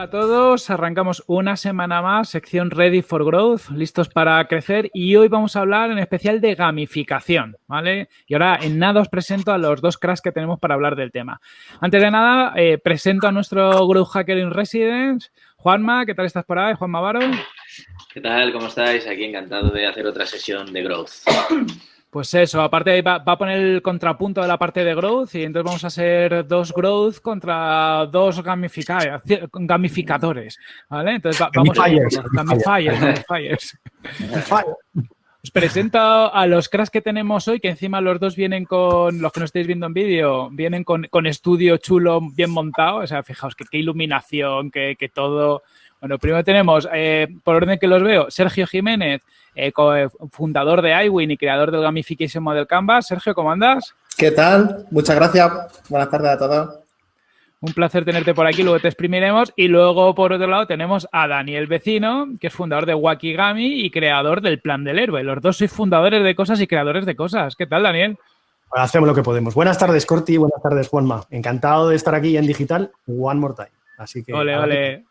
Hola a todos, arrancamos una semana más, sección Ready for Growth, listos para crecer y hoy vamos a hablar en especial de gamificación, ¿vale? Y ahora en nada os presento a los dos cracks que tenemos para hablar del tema. Antes de nada, eh, presento a nuestro Growth Hacker in Residence, Juanma, ¿qué tal estás por ahí? Juanma Varo. ¿Qué tal? ¿Cómo estáis? Aquí encantado de hacer otra sesión de Growth. Pues eso, aparte va, va, a poner el contrapunto de la parte de growth y entonces vamos a hacer dos growth contra dos gamificadores, ¿vale? Entonces va, vamos a... Gamifiers, gamifiers. Os presento a los cracks que tenemos hoy, que encima los dos vienen con, los que no estáis viendo en vídeo, vienen con, con, estudio chulo, bien montado. O sea, fijaos que qué iluminación, que, que todo... Bueno, primero tenemos, eh, por orden que los veo, Sergio Jiménez, eh, fundador de iWin y creador del Gamification Model Canvas. Sergio, ¿cómo andas? ¿Qué tal? Muchas gracias. Buenas tardes a todos. Un placer tenerte por aquí, luego te exprimiremos. Y luego, por otro lado, tenemos a Daniel Vecino, que es fundador de Wakigami y creador del Plan del Héroe. Los dos sois fundadores de cosas y creadores de cosas. ¿Qué tal, Daniel? hacemos lo que podemos. Buenas tardes, Corti. Buenas tardes, Juanma. Encantado de estar aquí en digital. One more time. Así que. Ole, ole.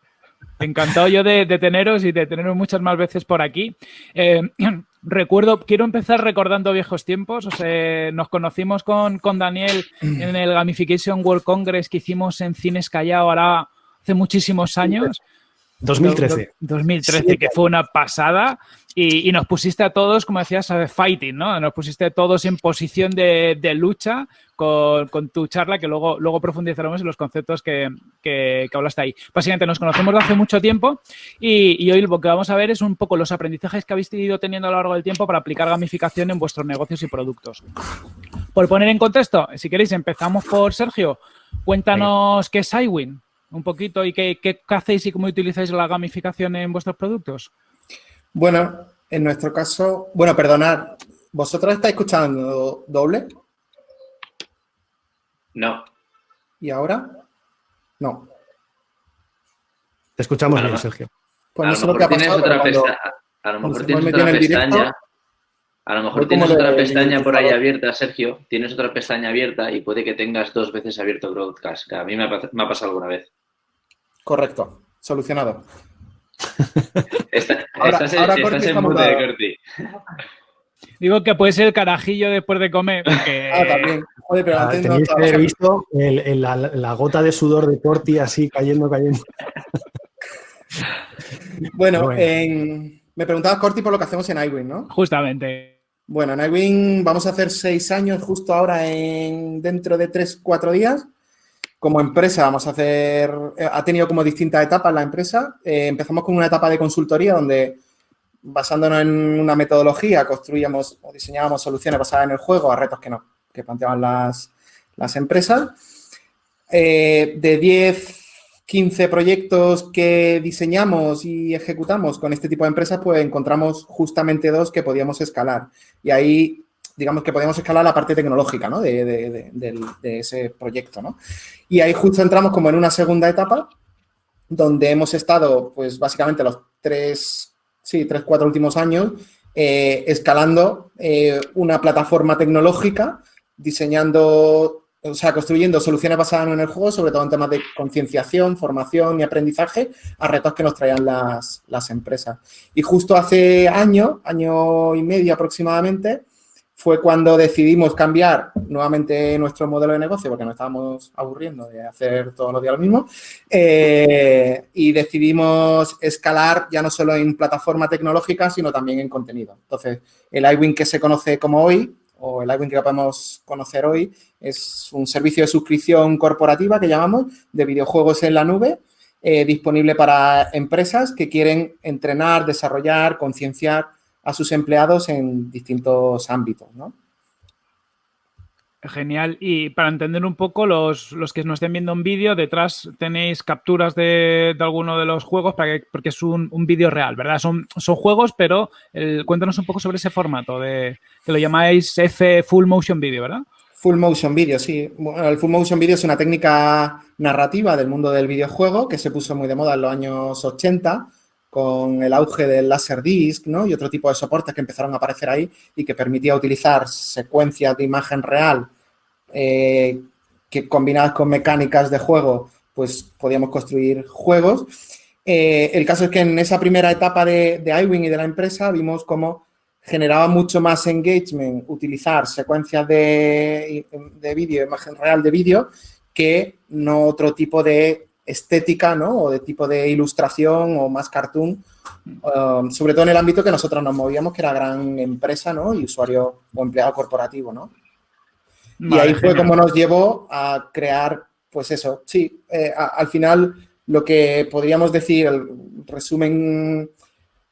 Encantado yo de, de, teneros y de teneros muchas más veces por aquí. Eh, recuerdo, quiero empezar recordando viejos tiempos. O sea, nos conocimos con, con, Daniel en el Gamification World Congress que hicimos en Cines Callao ahora hace muchísimos años. 2013. 2013, sí. que fue una pasada. Y, nos pusiste a todos, como decías, fighting, ¿no? Nos pusiste a todos en posición de, lucha con, tu charla, que luego, luego profundizaremos en los conceptos que, que, hablaste ahí. Básicamente nos conocemos de hace mucho tiempo y, hoy lo que vamos a ver es un poco los aprendizajes que habéis ido teniendo a lo largo del tiempo para aplicar gamificación en vuestros negocios y productos. Por poner en contexto, si queréis, empezamos por Sergio. Cuéntanos qué es iWin un poquito y qué hacéis y cómo utilizáis la gamificación en vuestros productos. Bueno, en nuestro caso, bueno, perdonad, ¿vosotros estáis escuchando doble? No. ¿Y ahora? No. Te escuchamos bien, Sergio. Pues a, lo mejor tienes otra pestaña, a lo mejor tienes otra pestaña. A lo mejor tienes otra pestaña por ahí abierta, Sergio. Tienes otra pestaña abierta y puede que tengas dos veces abierto Broadcast, que a mí me ha, me ha pasado alguna vez. Correcto. Solucionado. Está, ahora, estás, ahora estás en mute de Corti. Digo que puede ser el carajillo después de comer. Porque... Ah, también. Joder, pero ah, tenéis que haber visto el, el, la, la, gota de sudor de Corti así cayendo, cayendo. bueno, bueno. En... me preguntabas, Corti, por lo que hacemos en iWin, ¿no? Justamente. Bueno, en iWin vamos a hacer seis años justo ahora en dentro de tres, cuatro días. Como empresa vamos a hacer, eh, ha tenido como distintas etapas la empresa. Eh, empezamos con una etapa de consultoría donde basándonos en una metodología construíamos o diseñábamos soluciones basadas en el juego a retos que, no, que planteaban las, las empresas. Eh, de 10, 15 proyectos que diseñamos y ejecutamos con este tipo de empresas, pues encontramos justamente dos que podíamos escalar. Y ahí digamos que podíamos escalar la parte tecnológica ¿no? de, de, ese proyecto. ¿no? Y ahí justo entramos como en una segunda etapa, donde hemos estado, pues básicamente los tres, sí, tres, cuatro últimos años, eh, escalando eh, una plataforma tecnológica, diseñando, o sea, construyendo soluciones basadas en el juego, sobre todo en temas de concienciación, formación y aprendizaje, a retos que nos traían las, las empresas. Y justo hace año, año y medio aproximadamente, fue cuando decidimos cambiar nuevamente nuestro modelo de negocio, porque nos estábamos aburriendo de hacer todos los días lo mismo, eh, y decidimos escalar ya no solo en plataforma tecnológica, sino también en contenido. Entonces, el iWin que se conoce como hoy, o el iWin que podemos conocer hoy, es un servicio de suscripción corporativa que llamamos, de videojuegos en la nube, eh, disponible para empresas que quieren entrenar, desarrollar, concienciar, a sus empleados en distintos ámbitos, ¿no? Genial. Y para entender un poco, los, los que nos estén viendo en vídeo, detrás tenéis capturas de, de, alguno de los juegos para que, porque es un, un vídeo real, ¿verdad? Son, son juegos, pero el, cuéntanos un poco sobre ese formato, de, que lo llamáis F Full Motion Video, ¿verdad? Full Motion Video, sí. Bueno, el Full Motion Video es una técnica narrativa del mundo del videojuego que se puso muy de moda en los años 80 con el auge del Laserdisc ¿no? y otro tipo de soportes que empezaron a aparecer ahí y que permitía utilizar secuencias de imagen real eh, que combinadas con mecánicas de juego, pues podíamos construir juegos. Eh, el caso es que en esa primera etapa de, de iWing y de la empresa vimos cómo generaba mucho más engagement utilizar secuencias de, de vídeo, imagen real de vídeo, que no otro tipo de estética, ¿no? O de tipo de ilustración o más cartoon, um, sobre todo en el ámbito que nosotros nos movíamos, que era gran empresa, ¿no? Y usuario o empleado corporativo, ¿no? y ahí fue como nos llevó a crear, pues eso, sí, eh, al final lo que podríamos decir, el resumen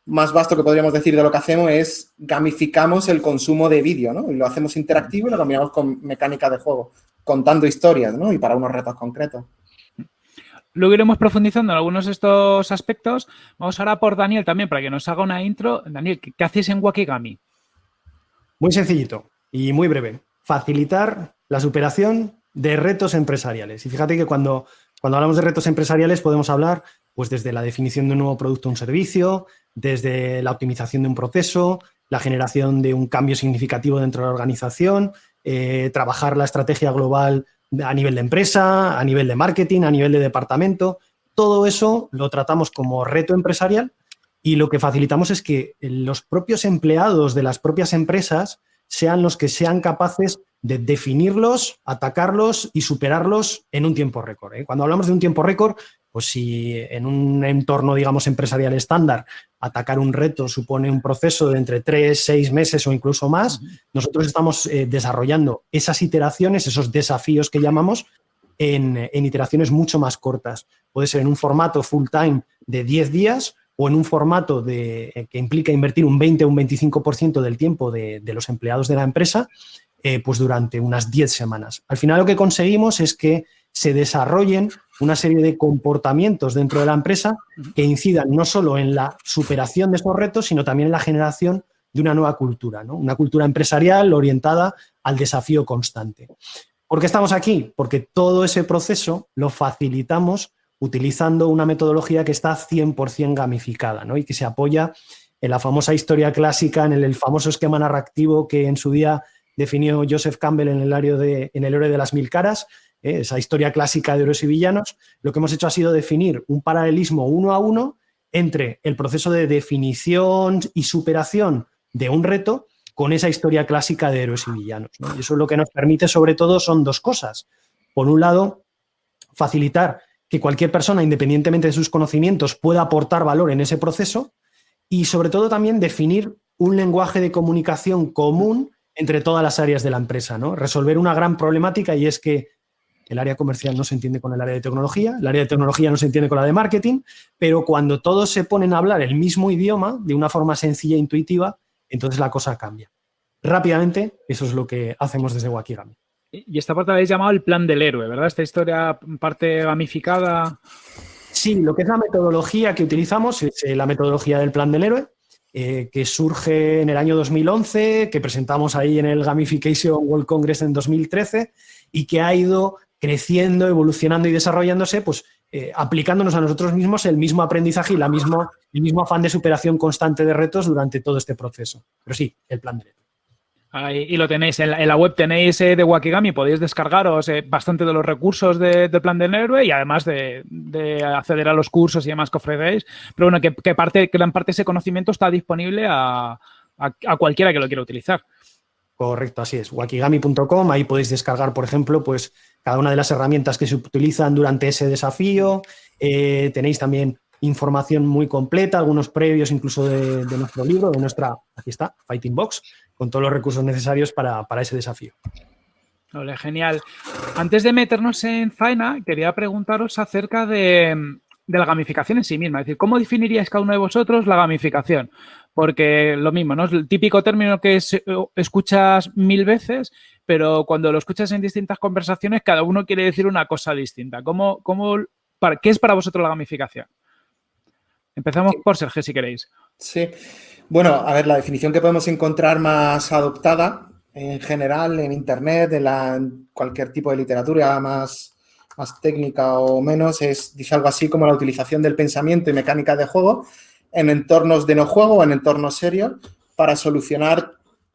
más vasto que podríamos decir de lo que hacemos es gamificamos el consumo de vídeo, ¿no? Y lo hacemos interactivo y lo combinamos con mecánica de juego, contando historias, ¿no? Y para unos retos concretos. Luego iremos profundizando en algunos de estos aspectos. Vamos ahora por Daniel también, para que nos haga una intro. Daniel, ¿qué, hacéis en Wakigami? Muy sencillito y muy breve. Facilitar la superación de retos empresariales. Y fíjate que cuando, cuando hablamos de retos empresariales podemos hablar pues desde la definición de un nuevo producto o un servicio, desde la optimización de un proceso, la generación de un cambio significativo dentro de la organización, eh, trabajar la estrategia global a nivel de empresa, a nivel de marketing, a nivel de departamento. Todo eso lo tratamos como reto empresarial y lo que facilitamos es que los propios empleados de las propias empresas sean los que sean capaces de definirlos, atacarlos y superarlos en un tiempo récord. ¿eh? Cuando hablamos de un tiempo récord, pues si en un entorno, digamos, empresarial estándar, atacar un reto supone un proceso de entre tres, seis meses o incluso más, nosotros estamos eh, desarrollando esas iteraciones, esos desafíos que llamamos, en, iteraciones mucho más cortas. Puede ser en un formato full time de 10 días o en un formato de, eh, que implica invertir un 20 o un 25% del tiempo de, los empleados de la empresa, eh, pues durante unas 10 semanas. Al final lo que conseguimos es que se desarrollen una serie de comportamientos dentro de la empresa que incidan no solo en la superación de estos retos, sino también en la generación de una nueva cultura, ¿no? una cultura empresarial orientada al desafío constante. ¿Por qué estamos aquí? Porque todo ese proceso lo facilitamos utilizando una metodología que está 100% gamificada ¿no? y que se apoya en la famosa historia clásica, en el, famoso esquema narrativo que en su día definió Joseph Campbell en el, de, en el héroe de las mil caras, ¿eh? esa historia clásica de héroes y villanos, lo que hemos hecho ha sido definir un paralelismo uno a uno entre el proceso de definición y superación de un reto con esa historia clásica de héroes y villanos. Y eso lo que nos permite sobre todo son dos cosas. Por un lado, facilitar que cualquier persona, independientemente de sus conocimientos, pueda aportar valor en ese proceso y sobre todo también definir un lenguaje de comunicación común entre todas las áreas de la empresa. Resolver una gran problemática y es que el área comercial no se entiende con el área de tecnología, el área de tecnología no se entiende con la de marketing, pero cuando todos se ponen a hablar el mismo idioma de una forma sencilla e intuitiva, entonces la cosa cambia. Rápidamente, eso es lo que hacemos desde Wakigami. Y esta parte la habéis llamado el plan del héroe, ¿verdad? Esta historia parte gamificada. Sí, lo que es la metodología que utilizamos es eh, la metodología del plan del héroe, eh, que surge en el año 2011, que presentamos ahí en el Gamification World Congress en 2013 y que ha ido creciendo, evolucionando y desarrollándose, pues eh, aplicándonos a nosotros mismos el mismo aprendizaje y la el mismo afán de superación constante de retos durante todo este proceso. Pero sí, el plan de reto. y lo tenéis, en la, web tenéis eh, de Wakigami, podéis descargaros eh, bastante de los recursos del plan del héroe y además de, acceder a los cursos y demás que ofrecéis. Pero bueno, que, parte, gran parte de ese conocimiento está disponible a, a cualquiera que lo quiera utilizar. Correcto, así es. Wakigami.com, ahí podéis descargar, por ejemplo, pues cada una de las herramientas que se utilizan durante ese desafío. Eh, tenéis también información muy completa, algunos previos incluso de, nuestro libro, de nuestra, aquí está, Fighting Box, con todos los recursos necesarios para, ese desafío. Vale, genial. Antes de meternos en faena, quería preguntaros acerca de, de la gamificación en sí misma. Es decir, ¿cómo definiríais cada uno de vosotros la gamificación? Porque lo mismo, ¿no? Es el típico término que escuchas mil veces, pero cuando lo escuchas en distintas conversaciones, cada uno quiere decir una cosa distinta. ¿Cómo, cómo, para, ¿Qué es para vosotros la gamificación? Empezamos por Sergio, si queréis. Sí. Bueno, a ver, la definición que podemos encontrar más adoptada en general en Internet, en, la, cualquier tipo de literatura más, más técnica o menos, es, dice algo así como la utilización del pensamiento y mecánica de juego en entornos de no juego o en entornos serios para solucionar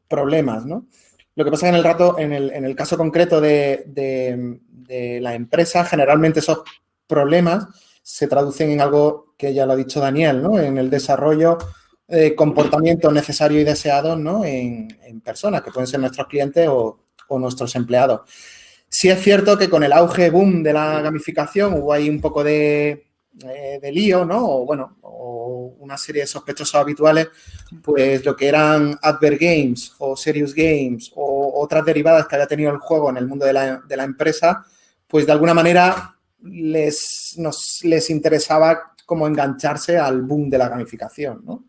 problemas, ¿no? Lo que pasa en el rato, en el, caso concreto de, de, la empresa, generalmente esos problemas se traducen en algo que ya lo ha dicho Daniel, ¿no? En el desarrollo de comportamiento necesario y deseado, ¿no? En, personas, que pueden ser nuestros clientes o, o, nuestros empleados. Sí es cierto que con el auge boom de la gamificación hubo ahí un poco de, eh, de lío, ¿no? O bueno, o una serie de sospechosos habituales, pues lo que eran Adver Games o Serious Games o otras derivadas que había tenido el juego en el mundo de la, empresa, pues de alguna manera les, les interesaba como engancharse al boom de la gamificación, ¿no?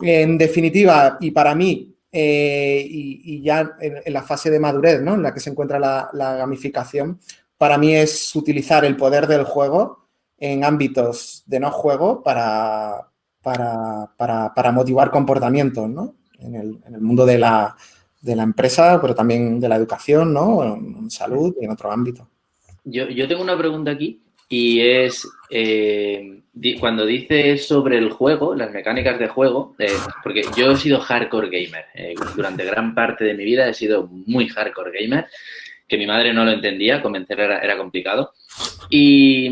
En definitiva, y para mí, eh, y, ya en, la fase de madurez, ¿no? En la que se encuentra la, la gamificación, para mí es utilizar el poder del juego en ámbitos de no juego para, para, motivar comportamientos, ¿no? En el, mundo de la, empresa, pero también de la educación, ¿no? En salud y en otro ámbito. Yo, tengo una pregunta aquí y es, eh, cuando dices sobre el juego, las mecánicas de juego, eh, porque yo he sido hardcore gamer, eh, durante gran parte de mi vida he sido muy hardcore gamer, que mi madre no lo entendía, convencer era, era complicado. Y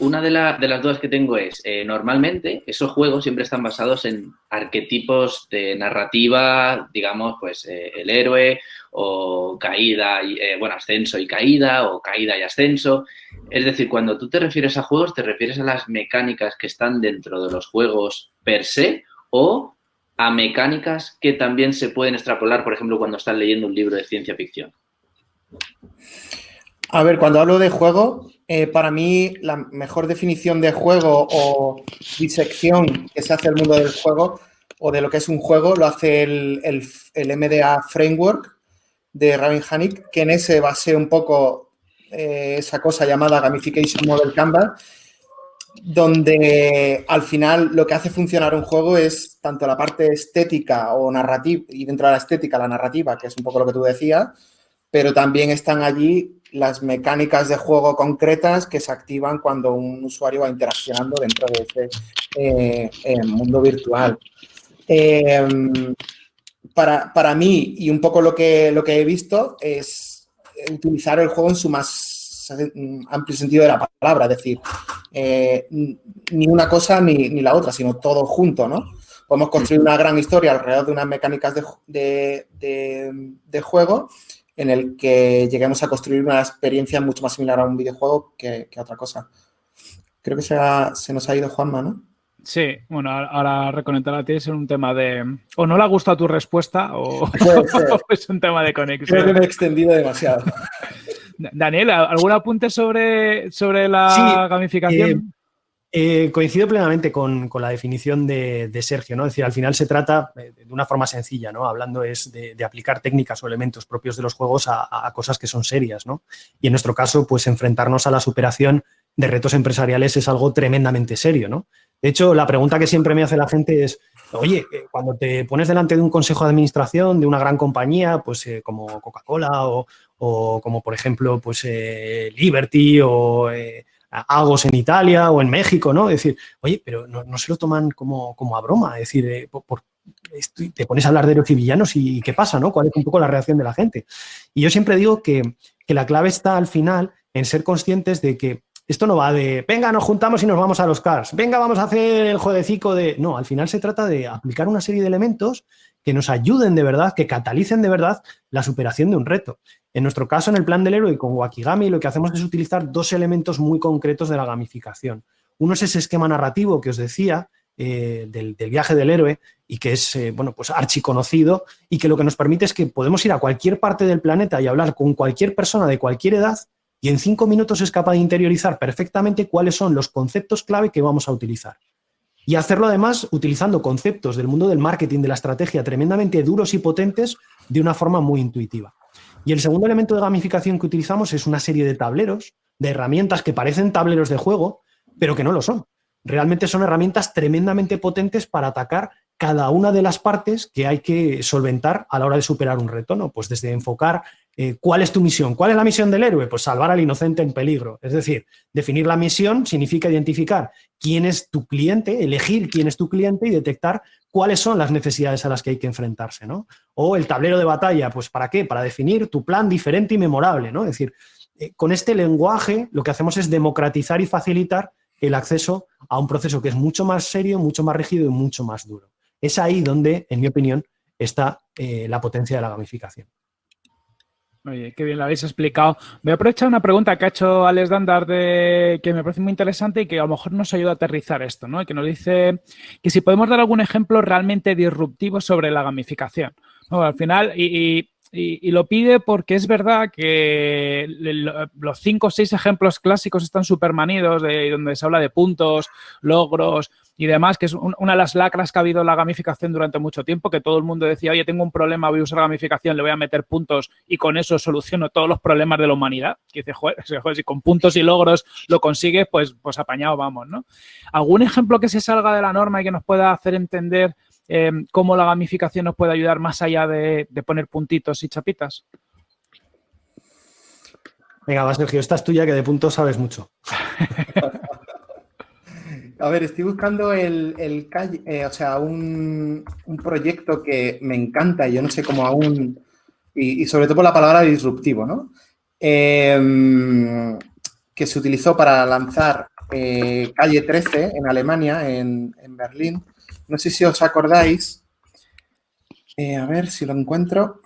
una de, las dudas que tengo es, eh, normalmente esos juegos siempre están basados en arquetipos de narrativa, digamos, pues eh, el héroe o caída, y, eh, bueno, ascenso y caída o caída y ascenso. Es decir, cuando tú te refieres a juegos, te refieres a las mecánicas que están dentro de los juegos per se o a mecánicas que también se pueden extrapolar, por ejemplo, cuando estás leyendo un libro de ciencia ficción. A ver, cuando hablo de juego, eh, para mí la mejor definición de juego o disección que se hace el mundo del juego o de lo que es un juego lo hace el, MDA Framework de Rabin Hanik, que en ese base un poco eh, esa cosa llamada Gamification Model Canvas, donde al final lo que hace funcionar un juego es tanto la parte estética o narrativa, y dentro de la estética la narrativa, que es un poco lo que tú decías, pero también están allí las mecánicas de juego concretas que se activan cuando un usuario va interaccionando dentro de ese eh, eh, mundo virtual. Em, para, mí, y un poco lo que, lo que he visto, es utilizar el juego en su más amplio sentido de la palabra, es decir, eh, ni una cosa ni, la otra, sino todo junto, ¿no? Podemos construir una gran historia alrededor de unas mecánicas de, de juego en el que lleguemos a construir una experiencia mucho más similar a un videojuego que, a otra cosa. Creo que se, se nos ha ido Juanma, ¿no? Sí, bueno, ahora reconectar a ti es un tema de... O no le ha gustado tu respuesta o, es un tema de conexión. Creo que me he extendido demasiado. Daniel, ¿algún apunte sobre, sobre la gamificación? Eh, eh, coincido plenamente con, la definición de, Sergio, ¿no? Es decir, al final se trata eh, de una forma sencilla, ¿no? Hablando es de, aplicar técnicas o elementos propios de los juegos a, cosas que son serias, ¿no? Y en nuestro caso, pues enfrentarnos a la superación de retos empresariales es algo tremendamente serio, ¿no? De hecho, la pregunta que siempre me hace la gente es, oye, eh, cuando te pones delante de un consejo de administración de una gran compañía, pues como Coca-Cola o, como, por ejemplo, pues Liberty o Agos en Italia o en México, ¿no? Es decir, oye, pero no, se lo toman como, como, a broma, es decir, eh, te pones a hablar de héroes y villanos y, ¿qué pasa, no? ¿Cuál es un poco la reacción de la gente? Y yo siempre digo que, la clave está al final en ser conscientes de que esto no va de, venga, nos juntamos y nos vamos a los cars, venga, vamos a hacer el jueguecico de... No, al final se trata de aplicar una serie de elementos que nos ayuden de verdad, que catalicen de verdad la superación de un reto. En nuestro caso, en el plan del héroe con Wakigami, lo que hacemos es utilizar dos elementos muy concretos de la gamificación. Uno es ese esquema narrativo que os decía, eh, del, viaje del héroe y que es, eh, bueno, pues archiconocido y que lo que nos permite es que podemos ir a cualquier parte del planeta y hablar con cualquier persona de cualquier edad y en cinco minutos es capaz de interiorizar perfectamente cuáles son los conceptos clave que vamos a utilizar. Y hacerlo además utilizando conceptos del mundo del marketing, de la estrategia tremendamente duros y potentes de una forma muy intuitiva. Y el segundo elemento de gamificación que utilizamos es una serie de tableros, de herramientas que parecen tableros de juego, pero que no lo son. Realmente son herramientas tremendamente potentes para atacar cada una de las partes que hay que solventar a la hora de superar un reto, ¿no? Pues desde enfocar eh, ¿cuál es tu misión? ¿Cuál es la misión del héroe? Pues salvar al inocente en peligro. Es decir, definir la misión significa identificar quién es tu cliente, elegir quién es tu cliente y detectar cuáles son las necesidades a las que hay que enfrentarse, ¿no? O el tablero de batalla, pues ¿para qué? Para definir tu plan diferente y memorable, ¿no? Es decir, eh, con este lenguaje lo que hacemos es democratizar y facilitar el acceso a un proceso que es mucho más serio, mucho más rígido y mucho más duro. Es ahí donde, en mi opinión, está eh, la potencia de la gamificación. Oye, qué bien lo habéis explicado. Voy a aprovechar una pregunta que ha hecho Alex Dandar de, que me parece muy interesante y que a lo mejor nos ayuda a aterrizar esto, ¿no? Que nos dice que si podemos dar algún ejemplo realmente disruptivo sobre la gamificación. al final, y, lo pide porque es verdad que los cinco o seis ejemplos clásicos están súper manidos, de donde se habla de puntos, logros, y demás, que es una de las lacras que ha habido en la gamificación durante mucho tiempo, que todo el mundo decía, oye, tengo un problema, voy a usar gamificación, le voy a meter puntos y con eso soluciono todos los problemas de la humanidad. Que dice, joder, si con puntos y logros lo consigue, pues, pues apañado vamos, ¿no? ¿Algún ejemplo que se salga de la norma y que nos pueda hacer entender eh, cómo la gamificación nos puede ayudar más allá de, de poner puntitos y chapitas? Venga, va, Sergio, esta es tuya que de puntos sabes mucho. A ver, estoy buscando el, el eh, o sea, un, proyecto que me encanta y yo no sé cómo aún, y, sobre todo por la palabra disruptivo, ¿no? Em, que se utilizó para lanzar eh, Calle 13 en Alemania, en, Berlín. No sé si os acordáis. Eh, a ver si lo encuentro.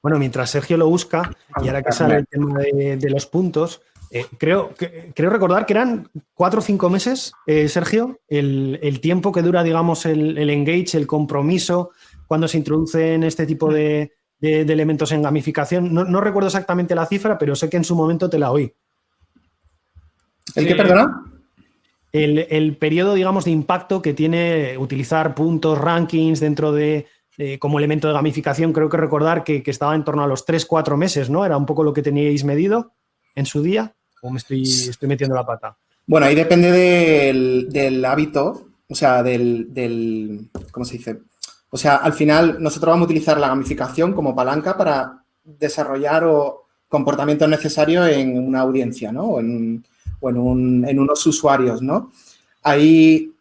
Bueno, mientras Sergio lo busca, y ahora que sale el tema de los puntos, eh, creo, creo recordar que eran cuatro o cinco meses, eh, Sergio, el, tiempo que dura, digamos, el, engage, el compromiso, cuando se introducen este tipo de, elementos en gamificación. No, recuerdo exactamente la cifra, pero sé que en su momento te la oí. ¿El qué, perdona? El, periodo, digamos, de impacto que tiene utilizar puntos, rankings dentro de, como elemento de gamificación, creo que recordar que, que estaba en torno a los tres, cuatro meses, ¿no? Era un poco lo que teníais medido en su día. ¿O me estoy, metiendo la pata? Bueno, ahí depende del, hábito, o sea, del, ¿cómo se dice? O sea, al final nosotros vamos a utilizar la gamificación como palanca para desarrollar o comportamientos necesarios en una audiencia, ¿no? O en, en unos usuarios, ¿no? Ahí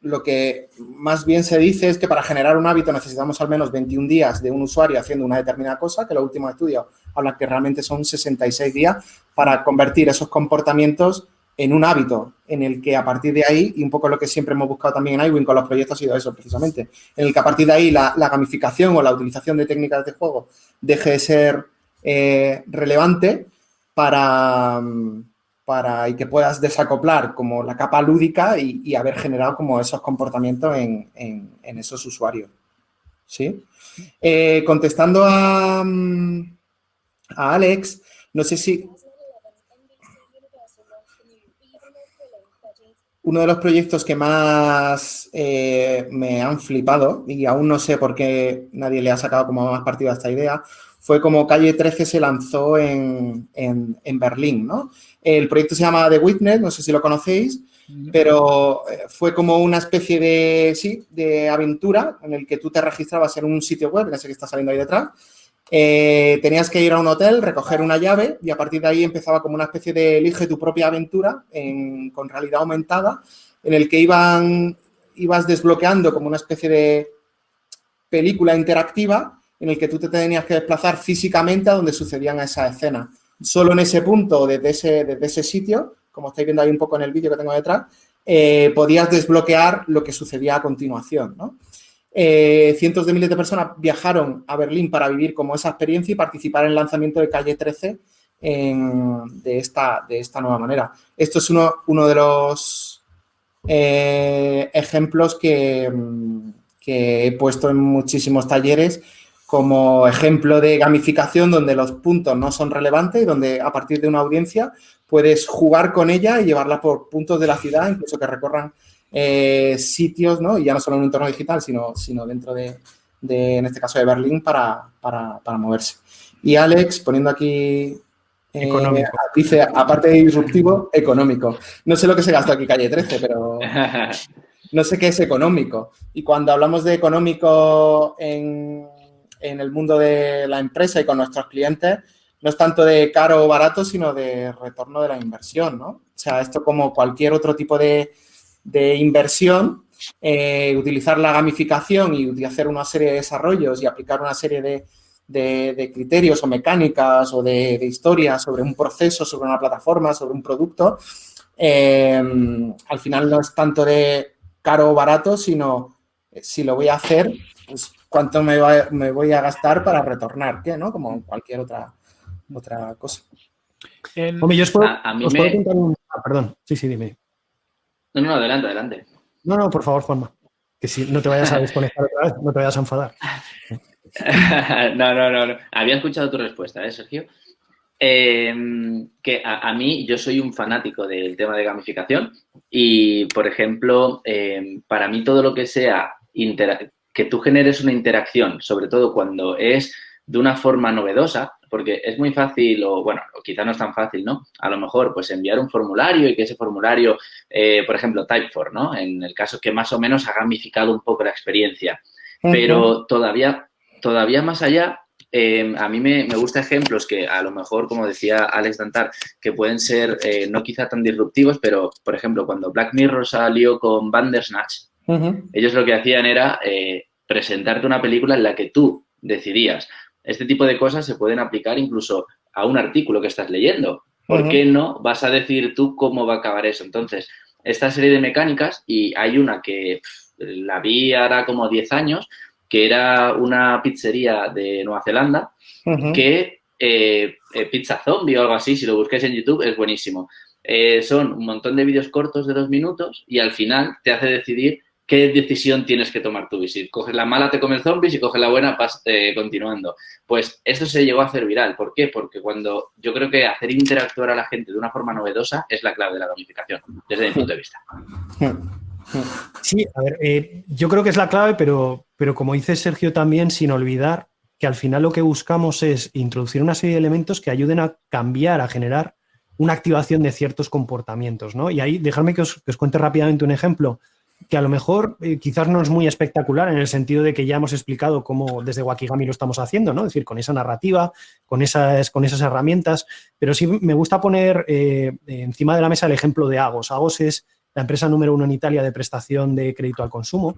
lo que más bien se dice es que para generar un hábito necesitamos al menos 21 días de un usuario haciendo una determinada cosa, que los últimos estudios hablan que realmente son 66 días para convertir esos comportamientos en un hábito en el que a partir de ahí, y un poco lo que siempre hemos buscado también en iWin con los proyectos ha sido eso precisamente, en el que a partir de ahí la, gamificación o la utilización de técnicas de juego deje de ser eh, relevante para, para, y que puedas desacoplar como la capa lúdica y, haber generado como esos comportamientos en, esos usuarios. ¿Sí? Eh, contestando a, a Alex, no sé si... Uno de los proyectos que más eh, me han flipado y aún no sé por qué nadie le ha sacado como más partido a esta idea fue como Calle 13 se lanzó en, en, Berlín, ¿no? El proyecto se llama The Witness, no sé si lo conocéis, pero eh, fue como una especie de, sí, de aventura en el que tú te registrabas en un sitio web, ese que está saliendo ahí detrás, eh, tenías que ir a un hotel, recoger una llave y a partir de ahí empezaba como una especie de elige tu propia aventura con realidad aumentada en el que iban, ibas desbloqueando como una especie de película interactiva en el que tú te tenías que desplazar físicamente a donde sucedían esas escenas. Solo en ese punto, desde ese, desde ese sitio, como estáis viendo ahí un poco en el vídeo que tengo detrás, eh, podías desbloquear lo que sucedía a continuación. Eh, cientos de miles de personas viajaron a Berlín para vivir como esa experiencia y participar en el lanzamiento de Calle 13 de, esta, de esta nueva manera. Esto es uno, uno de los eh, ejemplos que, que, he puesto en muchísimos talleres como ejemplo de gamificación donde los puntos no son relevantes y donde a partir de una audiencia puedes jugar con ella y llevarla por puntos de la ciudad, incluso que recorran eh, sitios, ¿no? Y ya no solo en un entorno digital, sino, sino dentro de, en este caso, de Berlín para, moverse. Y Alex, poniendo aquí eh, dice, aparte de disruptivo, económico. No sé lo que se gastó aquí calle 13, pero no sé qué es económico. Y cuando hablamos de económico en, en el mundo de la empresa y con nuestros clientes no es tanto de caro o barato, sino de retorno de la inversión, ¿no? O sea, esto como cualquier otro tipo de, inversión, eh, utilizar la gamificación y hacer una serie de desarrollos y aplicar una serie de, criterios o mecánicas o de, historias sobre un proceso, sobre una plataforma, sobre un producto, eh, al final no es tanto de caro o barato, sino eh, si lo voy a hacer, pues cuánto me, voy a gastar para retornar, ¿qué? ¿no? Como cualquier otra otra cosa. Hombre, yo os puedo, a, mí me... contar un... Ah, perdón, sí, sí, dime. No, no, adelante, adelante. No, no, por favor, Juanma. Que si no te vayas a desconectar otra vez, no te vayas a enfadar. no, no, no, no. Había escuchado tu respuesta, ¿eh, Sergio? Em, que a, mí, yo soy un fanático del tema de gamificación y, por ejemplo, em, para mí todo lo que sea que tú generes una interacción, sobre todo cuando es de una forma novedosa, porque es muy fácil, o bueno, quizá no es tan fácil, ¿no? A lo mejor, pues enviar un formulario y que ese formulario, eh, por ejemplo, Typeform, ¿no? En el caso que más o menos ha gamificado un poco la experiencia. Pero todavía, todavía más allá, em, a mí me, me gusta ejemplos que a lo mejor, como decía Alex Dantar, que pueden ser eh, no quizá tan disruptivos, pero, por ejemplo, cuando Black Mirror salió con Bandersnatch, ellos lo que hacían era eh, presentarte una película en la que tú decidías este tipo de cosas se pueden aplicar incluso a un artículo que estás leyendo. ¿Por qué no vas a decir tú cómo va a acabar eso? Entonces, esta serie de mecánicas, y hay una que la vi ahora como 10 años, que era una pizzería de Nueva Zelanda, que eh, eh, Pizza Zombie o algo así, si lo busquéis en YouTube, es buenísimo. Eh, son un montón de vídeos cortos de dos minutos y al final te hace decidir ¿qué decisión tienes que tomar tú? Y si coges la mala te comes zombies y coges la buena vas eh, continuando. Pues esto se llegó a hacer viral. ¿Por qué? Porque cuando yo creo que hacer interactuar a la gente de una forma novedosa es la clave de la gamificación, desde mi punto de vista. Sí, a ver, eh, yo creo que es la clave, pero, pero como dice Sergio también, sin olvidar que al final lo que buscamos es introducir una serie de elementos que ayuden a cambiar, a generar una activación de ciertos comportamientos, ¿no? Y ahí, dejadme que os, que os cuente rápidamente un ejemplo que a lo mejor eh, quizás no es muy espectacular en el sentido de que ya hemos explicado cómo desde Wakigami lo estamos haciendo, ¿no? Es decir, con esa narrativa, con esas, con esas herramientas, pero sí me gusta poner eh, encima de la mesa el ejemplo de Agos. Agos es la empresa número uno en Italia de prestación de crédito al consumo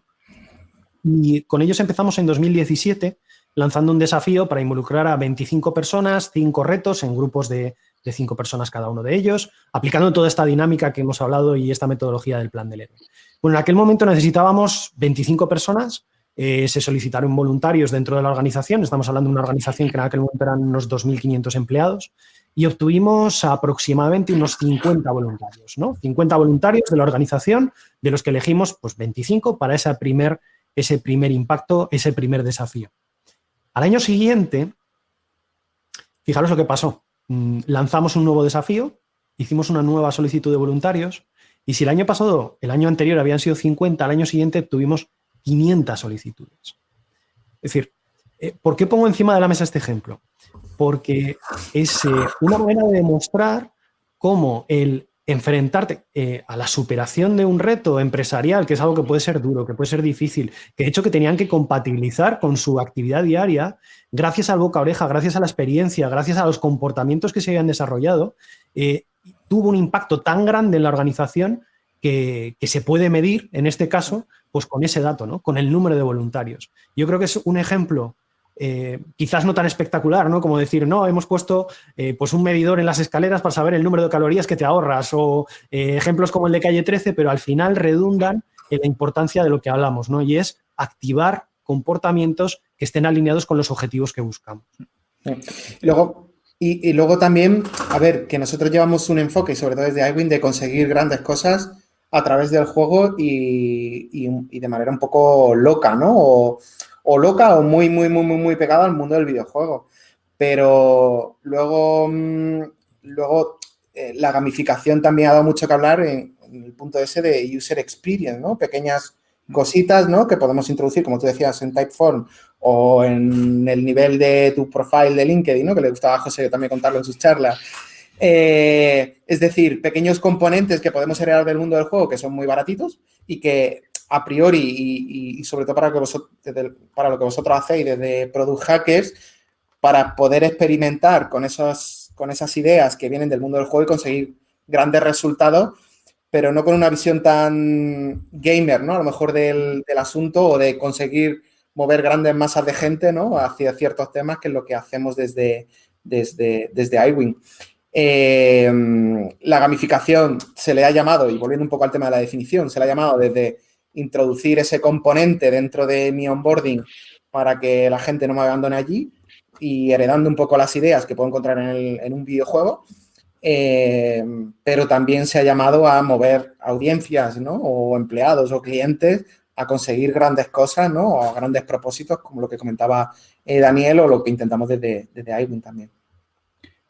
y con ellos empezamos en 2017 lanzando un desafío para involucrar a 25 personas, cinco retos en grupos de, de cinco personas cada uno de ellos, aplicando toda esta dinámica que hemos hablado y esta metodología del plan del héroe. En aquel momento necesitábamos 25 personas, eh, se solicitaron voluntarios dentro de la organización, estamos hablando de una organización que en aquel momento eran unos 2.500 empleados, y obtuvimos aproximadamente unos 50 voluntarios, ¿no? 50 voluntarios de la organización, de los que elegimos pues 25 para ese primer, ese primer impacto, ese primer desafío. Al año siguiente, fijaros lo que pasó. Mm, lanzamos un nuevo desafío, hicimos una nueva solicitud de voluntarios, y si el año pasado, el año anterior habían sido 50, al año siguiente tuvimos 500 solicitudes. Es decir, eh, ¿por qué pongo encima de la mesa este ejemplo? Porque es eh, una manera de demostrar cómo el enfrentarte eh, a la superación de un reto empresarial, que es algo que puede ser duro, que puede ser difícil, que de hecho que tenían que compatibilizar con su actividad diaria, gracias al boca oreja, gracias a la experiencia, gracias a los comportamientos que se habían desarrollado, tuvo un impacto tan grande en la organización que, se puede medir, en este caso, pues con ese dato, ¿no? con el número de voluntarios. Yo creo que es un ejemplo eh, quizás no tan espectacular, ¿no? Como decir, no, hemos puesto eh, pues un medidor en las escaleras para saber el número de calorías que te ahorras o eh, ejemplos como el de calle 13, pero al final redundan en la importancia de lo que hablamos, ¿no? Y es activar comportamientos que estén alineados con los objetivos que buscamos. Luego, y, luego también, a ver, que nosotros llevamos un enfoque, sobre todo desde iWin, de conseguir grandes cosas a través del juego y, de manera un poco loca, ¿no? O, loca o muy, muy, muy, muy, muy pegada al mundo del videojuego. Pero luego, mm, luego eh, la gamificación también ha dado mucho que hablar en, en, el punto ese de user experience, ¿no? Pequeñas cositas, ¿no? Que podemos introducir, como tú decías, en Typeform o en el nivel de tu profile de LinkedIn, ¿no? Que le gustaba a José también contarlo en sus charlas. Eh, es decir, pequeños componentes que podemos heredar del mundo del juego que son muy baratitos y que a priori y, sobre todo para, lo que vosotros hacéis desde Product Hackers, para poder experimentar con, esos, con esas ideas que vienen del mundo del juego y conseguir grandes resultados, pero no con una visión tan gamer, ¿no? A lo mejor del, asunto o de conseguir mover grandes masas de gente, ¿no? Hacia ciertos temas, que es lo que hacemos desde, desde, desde iWing. Eh, la gamificación se le ha llamado, y volviendo un poco al tema de la definición, se le ha llamado desde introducir ese componente dentro de mi onboarding para que la gente no me abandone allí y heredando un poco las ideas que puedo encontrar en, un videojuego, eh, pero también se ha llamado a mover audiencias, ¿no? O empleados o clientes a conseguir grandes cosas, ¿no? O grandes propósitos, como lo que comentaba eh, Daniel o lo que intentamos desde, desde iWin también.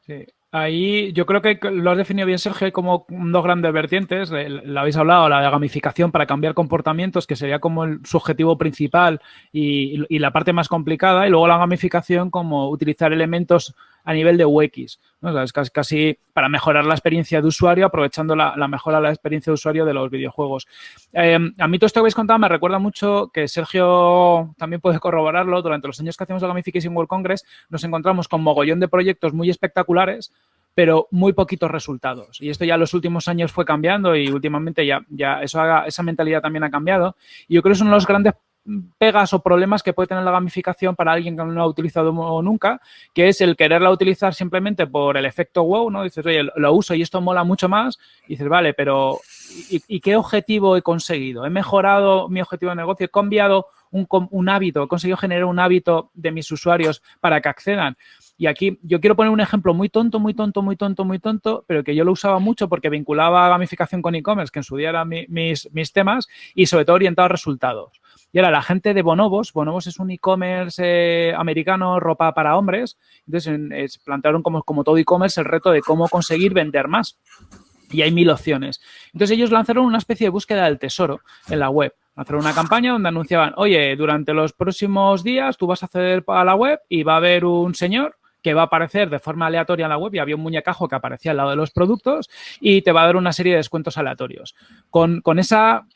Sí, Ahí yo creo que lo has definido bien, Sergio, como dos grandes vertientes. Lo habéis hablado, la gamificación para cambiar comportamientos, que sería como el subjetivo principal y, la parte más complicada, y luego la gamificación como utilizar elementos a nivel de UX. es casi, para mejorar la experiencia de usuario, aprovechando la, mejora de la experiencia de usuario de los videojuegos. Eh, a mí todo esto que habéis contado me recuerda mucho que Sergio también puede corroborarlo. Durante los años que hacemos la Gamification World Congress nos encontramos con mogollón de proyectos muy espectaculares pero muy poquitos resultados. Y esto ya en los últimos años fue cambiando y últimamente ya, ya eso esa mentalidad también ha cambiado. Y yo creo que es uno de los grandes pegas o problemas que puede tener la gamificación para alguien que no ha utilizado nunca, que es el quererla utilizar simplemente por el efecto wow, ¿no? Dices, oye, lo uso y esto mola mucho más. Y dices, vale, pero ¿y, qué objetivo he conseguido? ¿He mejorado mi objetivo de negocio? ¿He cambiado un, un hábito? ¿He conseguido generar un hábito de mis usuarios para que accedan? Y aquí yo quiero poner un ejemplo muy tonto, muy tonto, muy tonto, muy tonto, pero que yo lo usaba mucho porque vinculaba gamificación con e-commerce, que en su día eran mis, mis temas, y sobre todo orientado a resultados. Y ahora la gente de Bonobos, Bonobos es un e-commerce eh, americano, ropa para hombres, entonces plantearon como, como todo e-commerce el reto de cómo conseguir vender más. Y hay mil opciones. Entonces ellos lanzaron una especie de búsqueda del tesoro en la web. Lanzaron una campaña donde anunciaban, oye, durante los próximos días tú vas a acceder a la web y va a haber un señor que va a aparecer de forma aleatoria en la web y había un muñecajo que aparecía al lado de los productos y te va a dar una serie de descuentos aleatorios. Con, con esa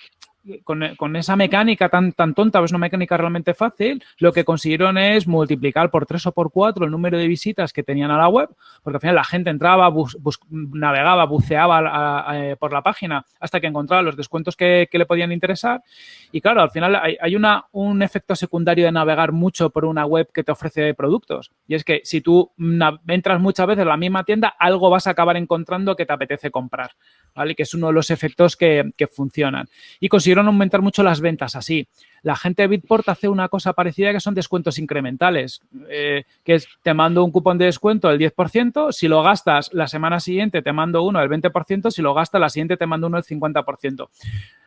con, esa mecánica tan, tan tonta, es una mecánica realmente fácil, lo que consiguieron es multiplicar por tres o por cuatro el número de visitas que tenían a la web, porque al final la gente entraba, navegaba, buceaba por la página hasta que encontraba los descuentos que, le podían interesar. Y claro, al final hay, una, un efecto secundario de navegar mucho por una web que te ofrece productos. Y es que si tú entras muchas veces a la misma tienda, algo vas a acabar encontrando que te apetece comprar, ¿vale? Que es uno de los efectos que, que funcionan. Y consiguieron aumentar mucho las ventas así. La gente de Bitport hace una cosa parecida que son descuentos incrementales, eh, que es te mando un cupón de descuento del 10%, si lo gastas la semana siguiente te mando uno del 20%, si lo gastas la siguiente te mando uno del 50%.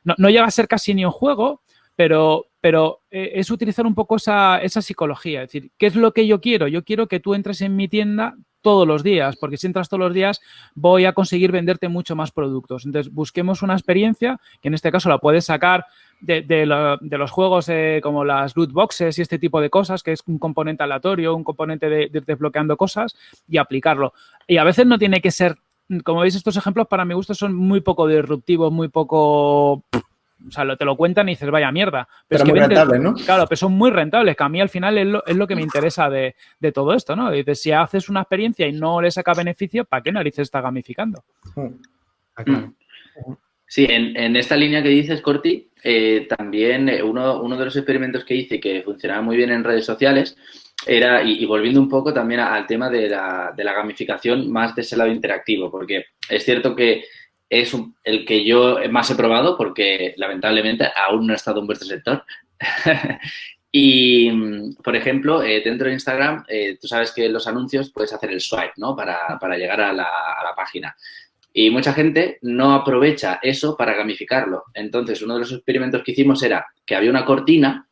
No, no llega a ser casi ni un juego, pero, pero eh, es utilizar un poco esa, esa psicología. Es decir, ¿qué es lo que yo quiero? Yo quiero que tú entres en mi tienda todos los días, porque si entras todos los días voy a conseguir venderte mucho más productos. Entonces, busquemos una experiencia, que en este caso la puedes sacar de, los juegos eh, como las loot boxes y este tipo de cosas, que es un componente aleatorio, un componente de, de desbloqueando cosas y aplicarlo. Y a veces no tiene que ser, como veis, estos ejemplos para mi gusto son muy poco disruptivos, muy poco o sea, te lo cuentan y dices, vaya mierda. Pero, muy rentables, ¿no? Claro, pero son muy rentables, que a mí al final es lo, es lo que me interesa de, todo esto, ¿no? Dices, si haces una experiencia y no le saca beneficio, ¿para qué narices está gamificando? Mm. Sí, en, esta línea que dices, Corti, eh, también eh, uno, uno, de los experimentos que hice que funcionaba muy bien en redes sociales era, y, volviendo un poco también al tema de la, de la gamificación más de ese lado interactivo, porque es cierto que es el que yo más he probado porque lamentablemente aún no he estado en vuestro sector. y, por ejemplo, eh, dentro de Instagram, eh, tú sabes que los anuncios puedes hacer el swipe, ¿no? Para, llegar a la, a la, página. Y mucha gente no aprovecha eso para gamificarlo. Entonces, uno de los experimentos que hicimos era que había una cortina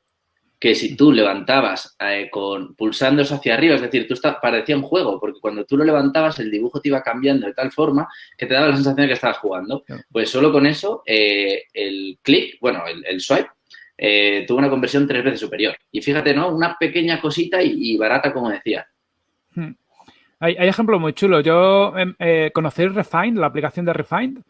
que si tú levantabas eh, con pulsando eso hacia arriba, es decir, tú está, parecía un juego, porque cuando tú lo levantabas el dibujo te iba cambiando de tal forma que te daba la sensación de que estabas jugando. Pues solo con eso, eh, el clic, bueno, el, swipe, eh, tuvo una conversión tres veces superior. Y fíjate, ¿no? Una pequeña cosita y, barata, como decía. Hmm. Hay, ejemplos muy chulos. Yo eh, conocí Refind, la aplicación de Refind,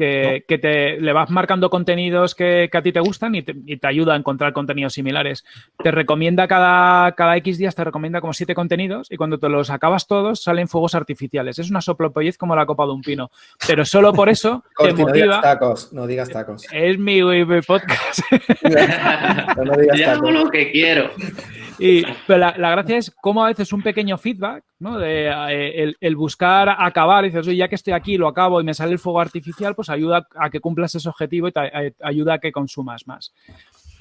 que, te, le vas marcando contenidos que, a ti te gustan y te, ayuda a encontrar contenidos similares. Te recomienda cada, cada X días, te recomienda como siete contenidos y cuando te los acabas todos salen fuegos artificiales. Es una soplopollez como la copa de un pino. Pero solo por eso te motiva. No digas tacos, no digas tacos. Es mi, podcast. no, digas tacos. lo que quiero. Y, pero la, gracia es cómo a veces un pequeño feedback, ¿no? De eh, el, buscar acabar, y dices, oye, ya que estoy aquí, lo acabo y me sale el fuego artificial, pues ayuda a que cumplas ese objetivo y te eh, ayuda a que consumas más.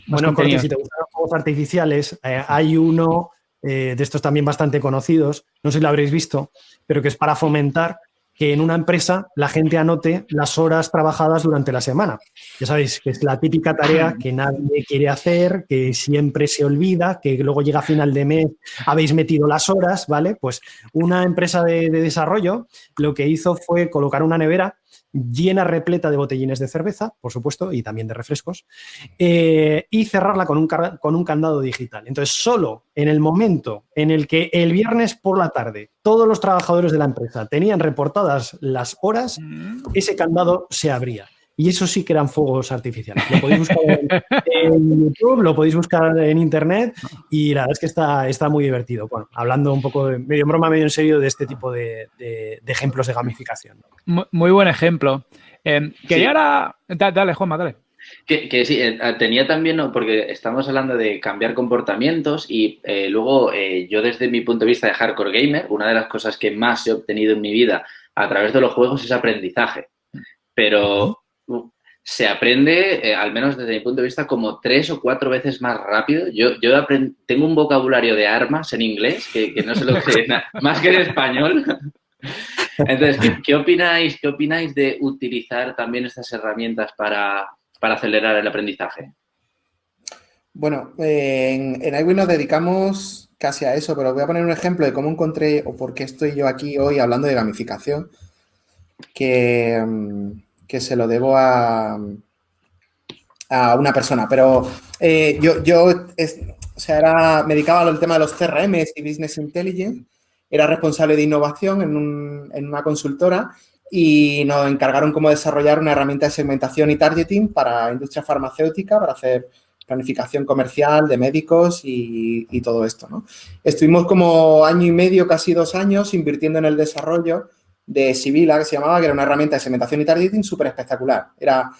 bueno, porque si te gustan los fuegos artificiales, eh, hay uno de estos también bastante conocidos, no sé si lo habréis visto, pero que es para fomentar que en una empresa la gente anote las horas trabajadas durante la semana. Ya sabéis que es la típica tarea que nadie quiere hacer, que siempre se olvida, que luego llega a final de mes, habéis metido las horas, ¿vale? Pues una empresa de, de desarrollo lo que hizo fue colocar una nevera llena repleta de botellines de cerveza, por supuesto, y también de refrescos, eh, y cerrarla con un, con un candado digital. Entonces, solo en el momento en el que el viernes por la tarde todos los trabajadores de la empresa tenían reportadas las horas, mm. ese candado se abría. Y eso sí que eran fuegos artificiales. Lo podéis buscar en, YouTube, lo podéis buscar en Internet y la verdad es que está, está muy divertido. Bueno, hablando un poco, de, medio en broma, medio en serio, de este tipo de, ejemplos de gamificación. Muy, buen ejemplo. Eh, quería ahora... Dale, Juanma, dale. Que, sí, eh, tenía también, porque estamos hablando de cambiar comportamientos y eh, luego yo desde mi punto de vista de hardcore gamer, una de las cosas que más he obtenido en mi vida a través de los juegos es aprendizaje. Pero se aprende, eh, al menos desde mi punto de vista, como tres o cuatro veces más rápido. Yo, yo tengo un vocabulario de armas en inglés que, no sé lo que más que en español. Entonces, ¿qué, opináis, ¿qué opináis de utilizar también estas herramientas para, acelerar el aprendizaje? Bueno, en, en iWin nos dedicamos casi a eso, pero voy a poner un ejemplo de cómo encontré o por qué estoy yo aquí hoy hablando de gamificación, que... Mm, que se lo debo a, a una persona. Pero eh, yo, yo o sea, era, me dedicaba al tema de los CRM y Business Intelligence. Era responsable de innovación en, un, en una consultora y nos encargaron como desarrollar una herramienta de segmentación y targeting para industria farmacéutica, para hacer planificación comercial de médicos y, y, todo esto, ¿no? Estuvimos como año y medio, casi dos años, invirtiendo en el desarrollo de Sibila, que se llamaba, que era una herramienta de segmentación y targeting súper espectacular. Era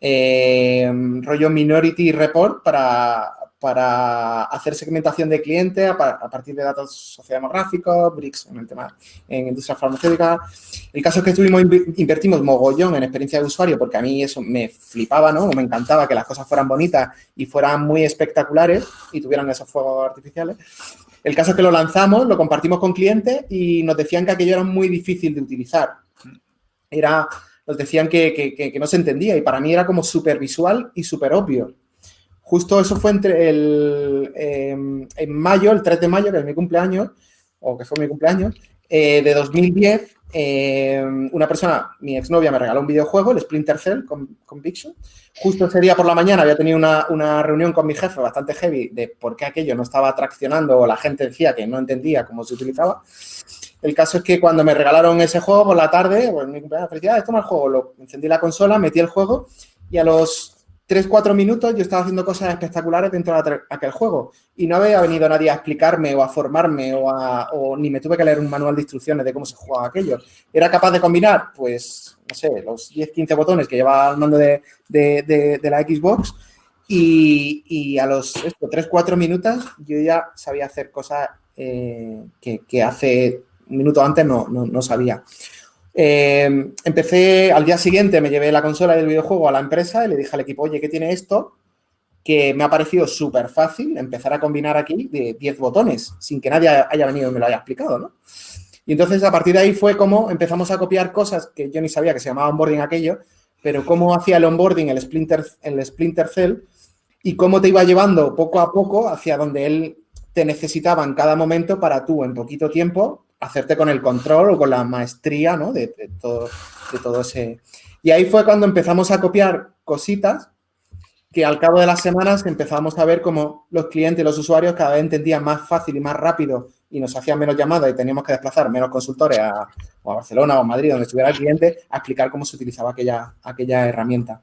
eh, rollo Minority Report para, para hacer segmentación de cliente a, partir de datos sociodemográficos, BRICS en el tema en industria farmacéutica. El caso es que estuvimos, invertimos mogollón en experiencia de usuario porque a mí eso me flipaba, ¿no? Me encantaba que las cosas fueran bonitas y fueran muy espectaculares y tuvieran esos fuegos artificiales. El caso es que lo lanzamos, lo compartimos con clientes y nos decían que aquello era muy difícil de utilizar. Era, nos decían que, no se entendía y para mí era como súper visual y súper obvio. Justo eso fue entre el, em, en mayo, el 3 de mayo, que es mi cumpleaños, o que fue mi cumpleaños, eh, de 2010, em, una persona, mi exnovia, me regaló un videojuego, el Splinter Cell Conviction, Justo ese día por la mañana había tenido una, reunión con mi jefe bastante heavy de por qué aquello no estaba traccionando o la gente decía que no entendía cómo se utilizaba. El caso es que cuando me regalaron ese juego por la tarde, pues mi cumpleaños, felicidades, toma el juego, lo encendí la consola, metí el juego y a los 3-4 minutos yo estaba haciendo cosas espectaculares dentro de aquel juego y no había venido nadie a explicarme o a formarme o, ni me tuve que leer un manual de instrucciones de cómo se jugaba aquello. ¿Era capaz de combinar? Pues, no sé, los 10-15 botones que lleva el mando de, la Xbox y, a los 3-4 minutos yo ya sabía hacer cosas eh, que, hace un minuto antes no, no sabía. Eh, empecé, al día siguiente me llevé la consola del videojuego a la empresa y le dije al equipo, oye, ¿qué tiene esto? Que me ha parecido súper fácil empezar a combinar aquí de 10 botones, sin que nadie haya venido y me lo haya explicado, ¿no? Y entonces, a partir de ahí fue como empezamos a copiar cosas que yo ni sabía que se llamaba onboarding aquello, pero cómo hacía el onboarding el Splinter, el Splinter Cell y cómo te iba llevando poco a poco hacia donde él te necesitaba en cada momento para tú, en poquito tiempo, hacerte con el control o con la maestría, ¿no? De, todo, de todo ese... Y ahí fue cuando empezamos a copiar cositas que al cabo de las semanas empezamos a ver cómo los clientes, los usuarios cada vez entendían más fácil y más rápido y nos hacían menos llamadas y teníamos que desplazar menos consultores a, a Barcelona o a Madrid, donde estuviera el cliente, a explicar cómo se utilizaba aquella, aquella herramienta.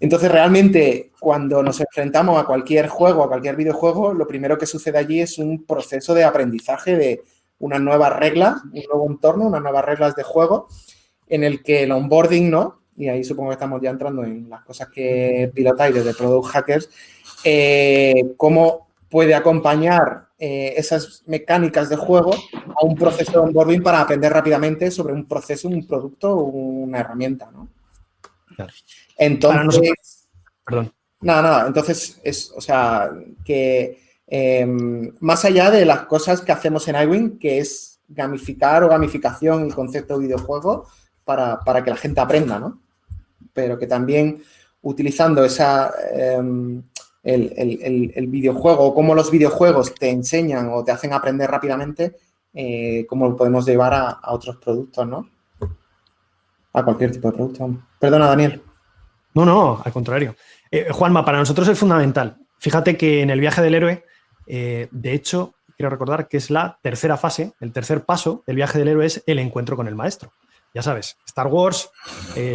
Entonces, realmente, cuando nos enfrentamos a cualquier juego, a cualquier videojuego, lo primero que sucede allí es un proceso de aprendizaje de unas nuevas reglas, un nuevo entorno, unas nuevas reglas de juego, en el que el onboarding, ¿no? Y ahí supongo que estamos ya entrando en las cosas que pilotáis desde Product Hackers, eh, cómo puede acompañar eh, esas mecánicas de juego a un proceso de onboarding para aprender rápidamente sobre un proceso, un producto o una herramienta, ¿no? Entonces, perdón. Nada, nada, entonces es, o sea, que em, más allá de las cosas que hacemos en iWin, que es gamificar o gamificación el concepto de videojuego para, que la gente aprenda, ¿no? Pero que también utilizando esa, em, el, videojuego o cómo los videojuegos te enseñan o te hacen aprender rápidamente, eh, cómo lo podemos llevar a, otros productos, ¿no? A cualquier tipo de producto. Perdona, Daniel. No, no, al contrario. Eh, Juanma, para nosotros es fundamental. Fíjate que en el viaje del héroe, eh, de hecho, quiero recordar que es la tercera fase, el tercer paso del viaje del héroe es el encuentro con el maestro. Ya sabes, Star Wars,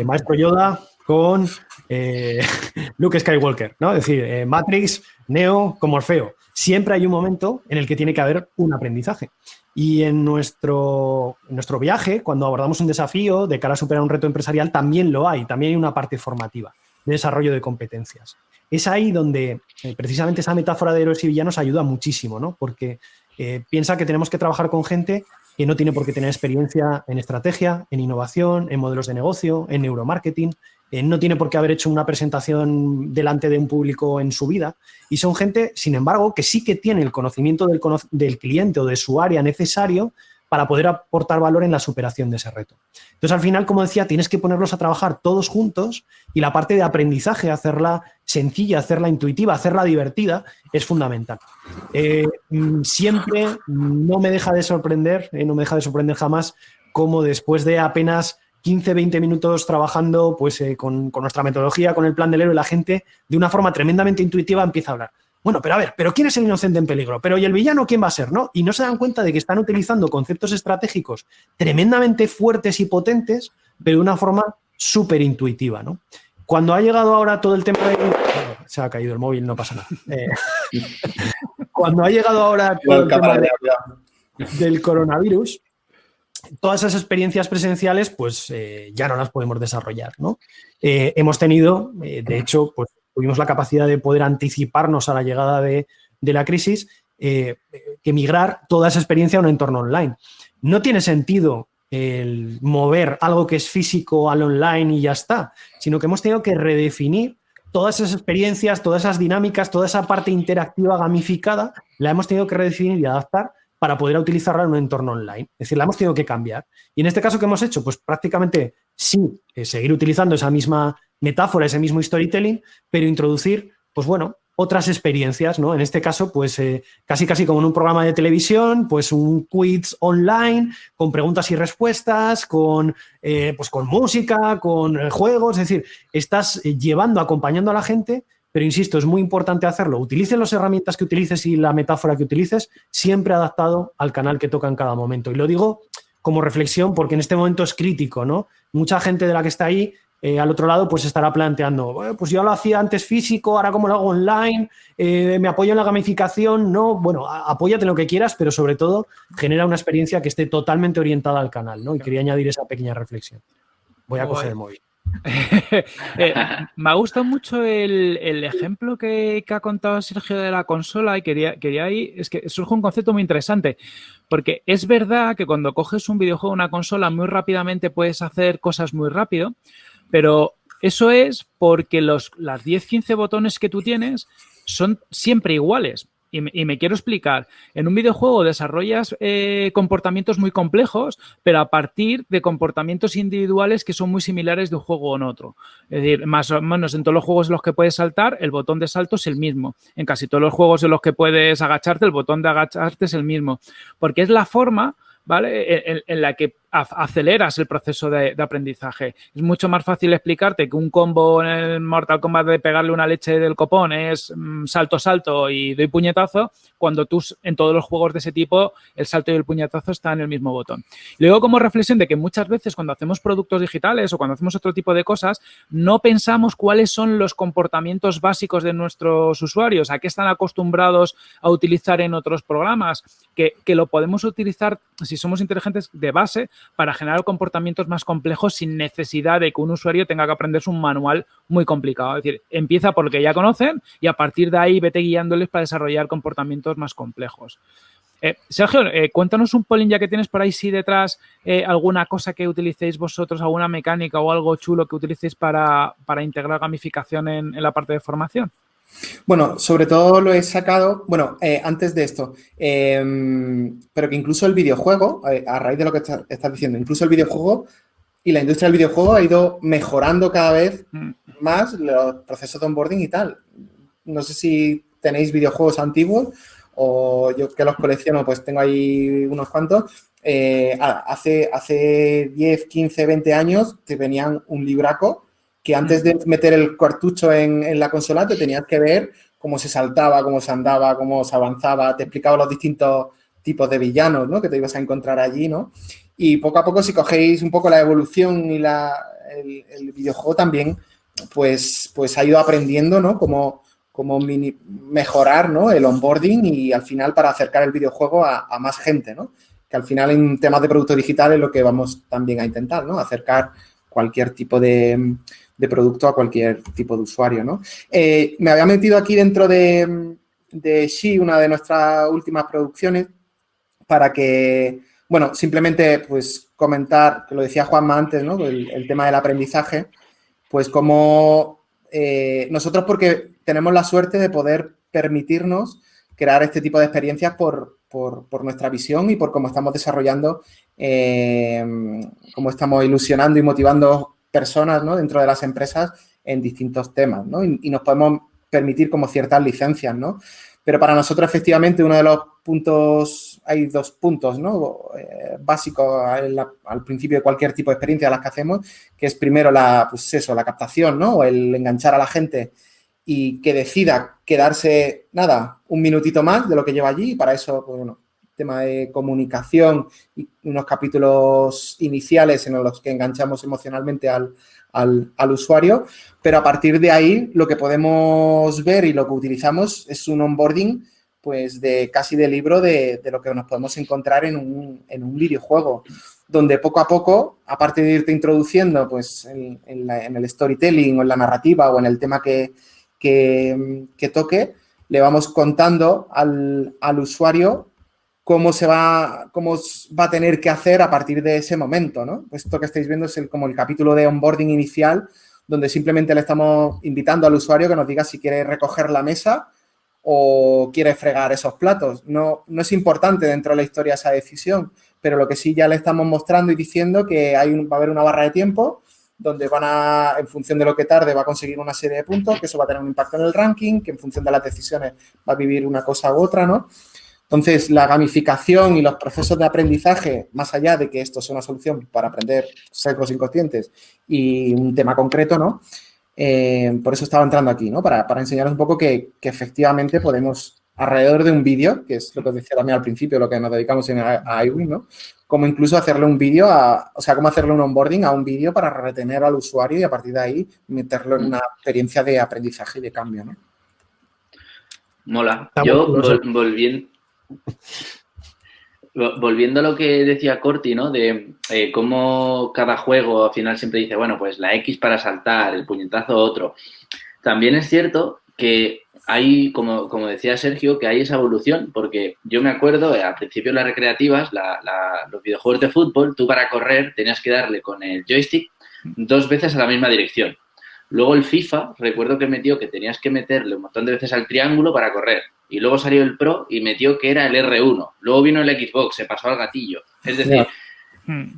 Maestro Yoda, con eh, Luke Skywalker, ¿no? Es decir, eh, Matrix, Neo, como Orfeo. Siempre hay un momento en el que tiene que haber un aprendizaje. Y en nuestro, nuestro viaje, cuando abordamos un desafío de cara a superar un reto empresarial, también lo hay, también hay una parte formativa de desarrollo de competencias. Es ahí donde eh, precisamente esa metáfora de héroes y villanos ayuda muchísimo, ¿no? Porque piensa que tenemos que trabajar con gente que no tiene por qué tener experiencia en estrategia, en innovación, en modelos de negocio, en neuromarketing, eh, no tiene por qué haber hecho una presentación delante de un público en su vida y son gente, sin embargo, que sí que tiene el conocimiento del, del cliente o de su área necesario para poder aportar valor en la superación de ese reto. Entonces, al final, como decía, tienes que ponerlos a trabajar todos juntos y la parte de aprendizaje, hacerla sencilla, hacerla intuitiva, hacerla divertida, es fundamental. Eh, mm, siempre no me deja de sorprender, eh, no me deja de sorprender jamás, cómo después de apenas 15, 20 minutos trabajando pues, eh, con, nuestra metodología, con el plan del héroe, la gente de una forma tremendamente intuitiva empieza a hablar. Bueno, pero a ver, ¿pero quién es el inocente en peligro? ¿Pero y el villano quién va a ser? ¿no? Y no se dan cuenta de que están utilizando conceptos estratégicos tremendamente fuertes y potentes, pero de una forma súper intuitiva. ¿no? Cuando ha llegado ahora todo el tema de... se ha caído el móvil, no pasa nada. Eh, cuando ha llegado ahora todo el tema del coronavirus, todas esas experiencias presenciales pues eh, ya no las podemos desarrollar. ¿no? Eh, hemos tenido, eh, de hecho, pues tuvimos la capacidad de poder anticiparnos a la llegada de, la crisis, que migrar toda esa experiencia a un entorno online. No tiene sentido el mover algo que es físico al online y ya está, sino que hemos tenido que redefinir todas esas experiencias, todas esas dinámicas, toda esa parte interactiva gamificada, la hemos tenido que redefinir y adaptar para poder utilizarla en un entorno online. Es decir, la hemos tenido que cambiar. Y en este caso, ¿qué hemos hecho? Pues prácticamente sí, eh, seguir utilizando esa misma metáfora, ese mismo storytelling, pero introducir, pues bueno, otras experiencias, ¿no? En este caso, pues eh, casi casi como en un programa de televisión, pues un quiz online con preguntas y respuestas, con, eh, pues con música, con juegos, es decir, estás llevando, acompañando a la gente pero insisto, es muy importante hacerlo. Utilicen las herramientas que utilices y la metáfora que utilices, siempre adaptado al canal que toca en cada momento. Y lo digo como reflexión porque en este momento es crítico, ¿no? Mucha gente de la que está ahí eh, al otro lado pues estará planteando, pues yo lo hacía antes físico, ahora como lo hago online, eh, me apoyo en la gamificación, no, bueno, apóyate lo que quieras, pero sobre todo genera una experiencia que esté totalmente orientada al canal, ¿no? Y quería añadir esa pequeña reflexión. Voy a coger el móvil. Eh, me ha gustado mucho el, ejemplo que, ha contado Sergio de la consola y quería, quería ahí, es que surge un concepto muy interesante, porque es verdad que cuando coges un videojuego, una consola, muy rápidamente puedes hacer cosas muy rápido, pero eso es porque los, las 10-15 botones que tú tienes son siempre iguales. Y me, quiero explicar. En un videojuego desarrollas eh, comportamientos muy complejos, pero a partir de comportamientos individuales que son muy similares de un juego en otro. Es decir, más o menos en todos los juegos en los que puedes saltar, el botón de salto es el mismo. En casi todos los juegos en los que puedes agacharte, el botón de agacharte es el mismo. Porque es la forma ¿vale? En, la que aceleras el proceso de, aprendizaje. Es mucho más fácil explicarte que un combo en el Mortal Kombat de pegarle una leche del copón es mm, salto, salto y doy puñetazo, cuando tú en todos los juegos de ese tipo el salto y el puñetazo están en el mismo botón. Luego como reflexión de que muchas veces cuando hacemos productos digitales o cuando hacemos otro tipo de cosas, no pensamos cuáles son los comportamientos básicos de nuestros usuarios, a qué están acostumbrados a utilizar en otros programas, que, que lo podemos utilizar si somos inteligentes de base para generar comportamientos más complejos sin necesidad de que un usuario tenga que aprenderse un manual muy complicado. Es decir, empieza por lo que ya conocen y a partir de ahí vete guiándoles para desarrollar comportamientos más complejos. Eh, Sergio, eh, cuéntanos un polín ya que tienes por ahí sí detrás eh, alguna cosa que utilicéis vosotros, alguna mecánica o algo chulo que utilicéis para, integrar gamificación en la parte de formación. Bueno, sobre todo lo he sacado, bueno, eh, antes de esto, em, pero que incluso el videojuego, eh, a raíz de lo que estás diciendo, incluso el videojuego y la industria del videojuego ha ido mejorando cada vez mm. más los procesos de onboarding y tal. No sé si tenéis videojuegos antiguos o yo que los colecciono, pues tengo ahí unos cuantos. Eh, hace, hace 10, 15, 20 años te venían un libraco que antes de meter el cartucho en, la consola te tenías que ver cómo se saltaba, cómo se andaba, cómo se avanzaba, te explicaba los distintos tipos de villanos ¿no? que te ibas a encontrar allí, ¿no? Y poco a poco, si cogéis un poco la evolución y la, el, videojuego también, pues, pues ha ido aprendiendo, ¿no? Como, como mejorar ¿no? el onboarding y al final para acercar el videojuego a, a, más gente, ¿no? Que al final en temas de producto digital es lo que vamos también a intentar, ¿no? Acercar cualquier tipo de, de producto a cualquier tipo de usuario, ¿no? Eh, me había metido aquí dentro de, de una de nuestras últimas producciones, para que, bueno, simplemente pues comentar, que lo decía Juanma antes, ¿no? El, tema del aprendizaje, pues como eh, nosotros porque tenemos la suerte de poder permitirnos crear este tipo de experiencias por, nuestra visión y por cómo estamos desarrollando, eh, cómo estamos ilusionando y motivando personas ¿no? dentro de las empresas en distintos temas, ¿no? Y, nos podemos permitir como ciertas licencias, ¿no? Pero para nosotros, efectivamente, uno de los puntos, hay dos puntos, ¿no? Eh, básicos al, principio de cualquier tipo de experiencia de las que hacemos, que es primero la, pues eso, la captación, ¿no? O el enganchar a la gente y que decida quedarse, nada, un minutito más de lo que lleva allí y para eso, pues bueno, tema de comunicación y unos capítulos iniciales en los que enganchamos emocionalmente al, usuario, pero a partir de ahí lo que podemos ver y lo que utilizamos es un onboarding pues de casi de libro de, lo que nos podemos encontrar en un, en un, videojuego, donde poco a poco, aparte de irte introduciendo pues en, el storytelling o en la narrativa o en el tema que, que, toque, le vamos contando al, al usuario cómo se va, cómo va a tener que hacer a partir de ese momento, ¿no? Esto que estáis viendo es como el capítulo de onboarding inicial, donde simplemente le estamos invitando al usuario que nos diga si quiere recoger la mesa o quiere fregar esos platos. No, no es importante dentro de la historia esa decisión, pero lo que sí ya le estamos mostrando y diciendo que hay va a haber una barra de tiempo donde van a, en función de lo que tarde, va a conseguir una serie de puntos, que eso va a tener un impacto en el ranking, que en función de las decisiones va a vivir una cosa u otra, ¿no? Entonces, la gamificación y los procesos de aprendizaje, más allá de que esto sea una solución para aprender secos inconscientes y un tema concreto, ¿no? Eh, por eso estaba entrando aquí, ¿no? Para, para enseñaros un poco que, efectivamente podemos, alrededor de un vídeo, que es lo que os decía también al principio, lo que nos dedicamos en, a, iWin, ¿no? Como incluso hacerle un vídeo, o sea, cómo hacerle un onboarding a un vídeo para retener al usuario y a partir de ahí meterlo en una experiencia de aprendizaje y de cambio, ¿no? Mola. Yo, volviendo, Volviendo a lo que decía Corti, ¿no? De eh, cómo cada juego al final siempre dice, bueno, pues la X para saltar, el puñetazo otro. También es cierto que hay, como, como decía Sergio, que hay esa evolución, porque yo me acuerdo, eh, al principio las recreativas, los videojuegos de fútbol, tú para correr tenías que darle con el joystick dos veces a la misma dirección. Luego el FIFA, recuerdo que metió que tenías que meterle un montón de veces al triángulo para correr. Y luego salió el Pro y metió que era el R1. Luego vino el Xbox, se pasó al gatillo. Es decir,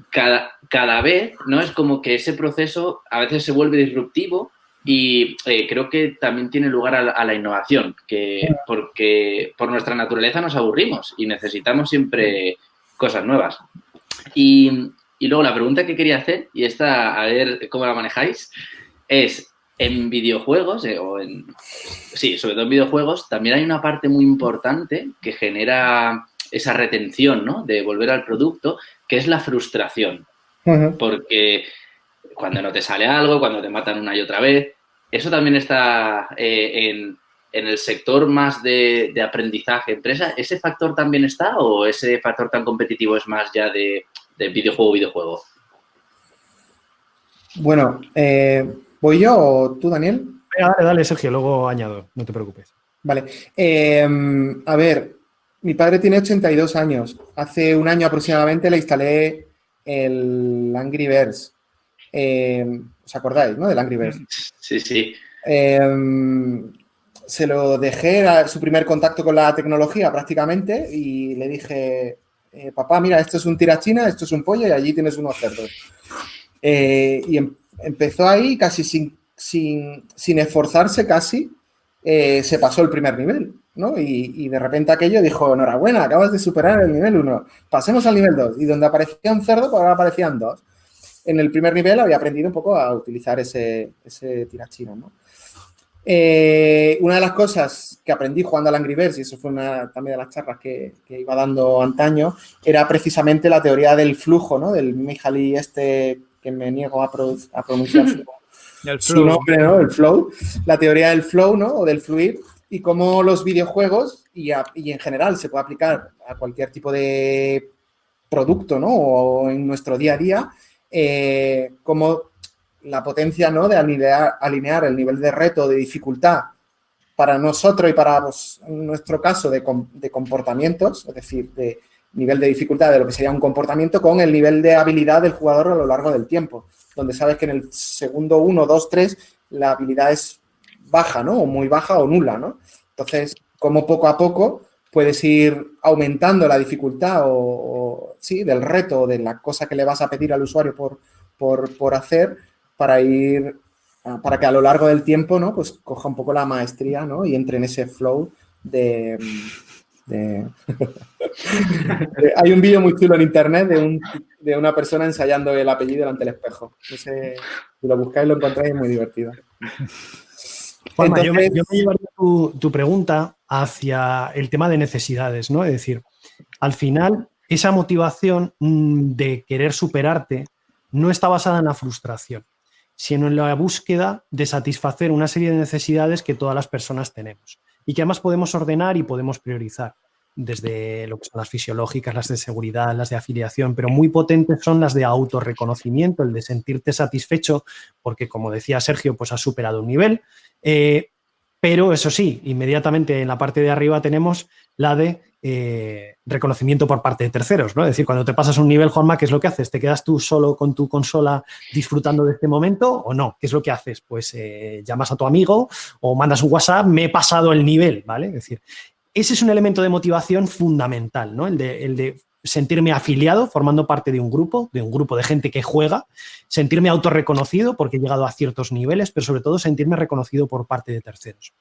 cada, cada vez, ¿no? Es como que ese proceso a veces se vuelve disruptivo y eh, creo que también tiene lugar a la, innovación, que porque por nuestra naturaleza nos aburrimos y necesitamos siempre cosas nuevas. Y Y luego la pregunta que quería hacer, y esta a ver cómo la manejáis, es en videojuegos, eh, o en, sí, sobre todo en videojuegos, también hay una parte muy importante que genera esa retención, ¿no? De volver al producto, que es la frustración. Porque cuando no te sale algo, cuando te matan una y otra vez, eso también está eh, en, el sector más de, aprendizaje empresa. ¿Ese factor también está o ese factor tan competitivo es más ya de, videojuego videojuego? Bueno, eh, ¿voy yo o tú, Daniel? Dale, dale, Sergio, luego añado, no te preocupes. Vale. Em, a ver, mi padre tiene 82 años. Hace un año aproximadamente le instalé el Angry Birds. Em, ¿Os acordáis, no? Del Angry Birds. Sí, sí. Em, se lo dejé, era su primer contacto con la tecnología prácticamente, y le dije, eh, papá, mira, esto es un tirachina, esto es un pollo y allí tienes unos cerdos. Eh, y em, empezó ahí casi sin, sin, esforzarse casi, eh, se pasó el primer nivel. ¿no? Y, de repente aquello dijo, enhorabuena, acabas de superar el nivel 1, pasemos al nivel 2. Y donde aparecía un cerdo, pues ahora aparecían dos. En el primer nivel había aprendido un poco a utilizar ese, ese tirachino, ¿no? Eh, una de las cosas que aprendí jugando al Angry Birds, y eso fue una también de las charlas que, iba dando antaño, era precisamente la teoría del flujo, ¿no? Del Mihaly este que me niego a, pronunciar su, nombre, ¿no? El flow. La teoría del flow, ¿no? O del fluir y cómo los videojuegos y, en general se puede aplicar a cualquier tipo de producto, ¿no? O en nuestro día a día, eh, como la potencia, ¿no? De alinear, alinear, el nivel de reto, de dificultad para nosotros y para pues, nuestro caso de, de, comportamientos, es decir, de nivel de dificultad de lo que sería un comportamiento con el nivel de habilidad del jugador a lo largo del tiempo, donde sabes que en el segundo 1, 2, 3 la habilidad es baja, ¿no? O muy baja o nula, ¿no? Entonces, como poco a poco puedes ir aumentando la dificultad o, sí, del reto, de la cosa que le vas a pedir al usuario por, por, hacer para ir, para que a lo largo del tiempo, ¿no? Pues coja un poco la maestría, ¿no? Y entre en ese flow de... Hay un vídeo muy chulo en internet de, una persona ensayando el apellido delante del espejo. si lo buscáis lo encontráis, es muy divertido yo, me, llevaría tu, pregunta hacia el tema de necesidades, ¿no? Es decir, al final, esa motivación mm, de querer superarte no está basada en la frustración, sino en la búsqueda de satisfacer una serie de necesidades que todas las personas tenemos y que además podemos ordenar y podemos priorizar desde lo que son las fisiológicas, las de seguridad, las de afiliación, pero muy potentes son las de autorreconocimiento, el de sentirte satisfecho porque, como decía Sergio, pues has superado un nivel, eh, pero eso sí, inmediatamente en la parte de arriba tenemos la de eh, reconocimiento por parte de terceros, ¿no? Es decir, cuando te pasas un nivel, Juanma, ¿qué es lo que haces? ¿Te quedas tú solo con tu consola disfrutando de este momento o no? ¿Qué es lo que haces? Pues eh, llamas a tu amigo o mandas un WhatsApp, me he pasado el nivel, ¿vale? Es decir, ese es un elemento de motivación fundamental, ¿no? El de, el de sentirme afiliado, formando parte de un grupo, de un grupo de gente que juega, sentirme autorreconocido porque he llegado a ciertos niveles, pero sobre todo sentirme reconocido por parte de terceros.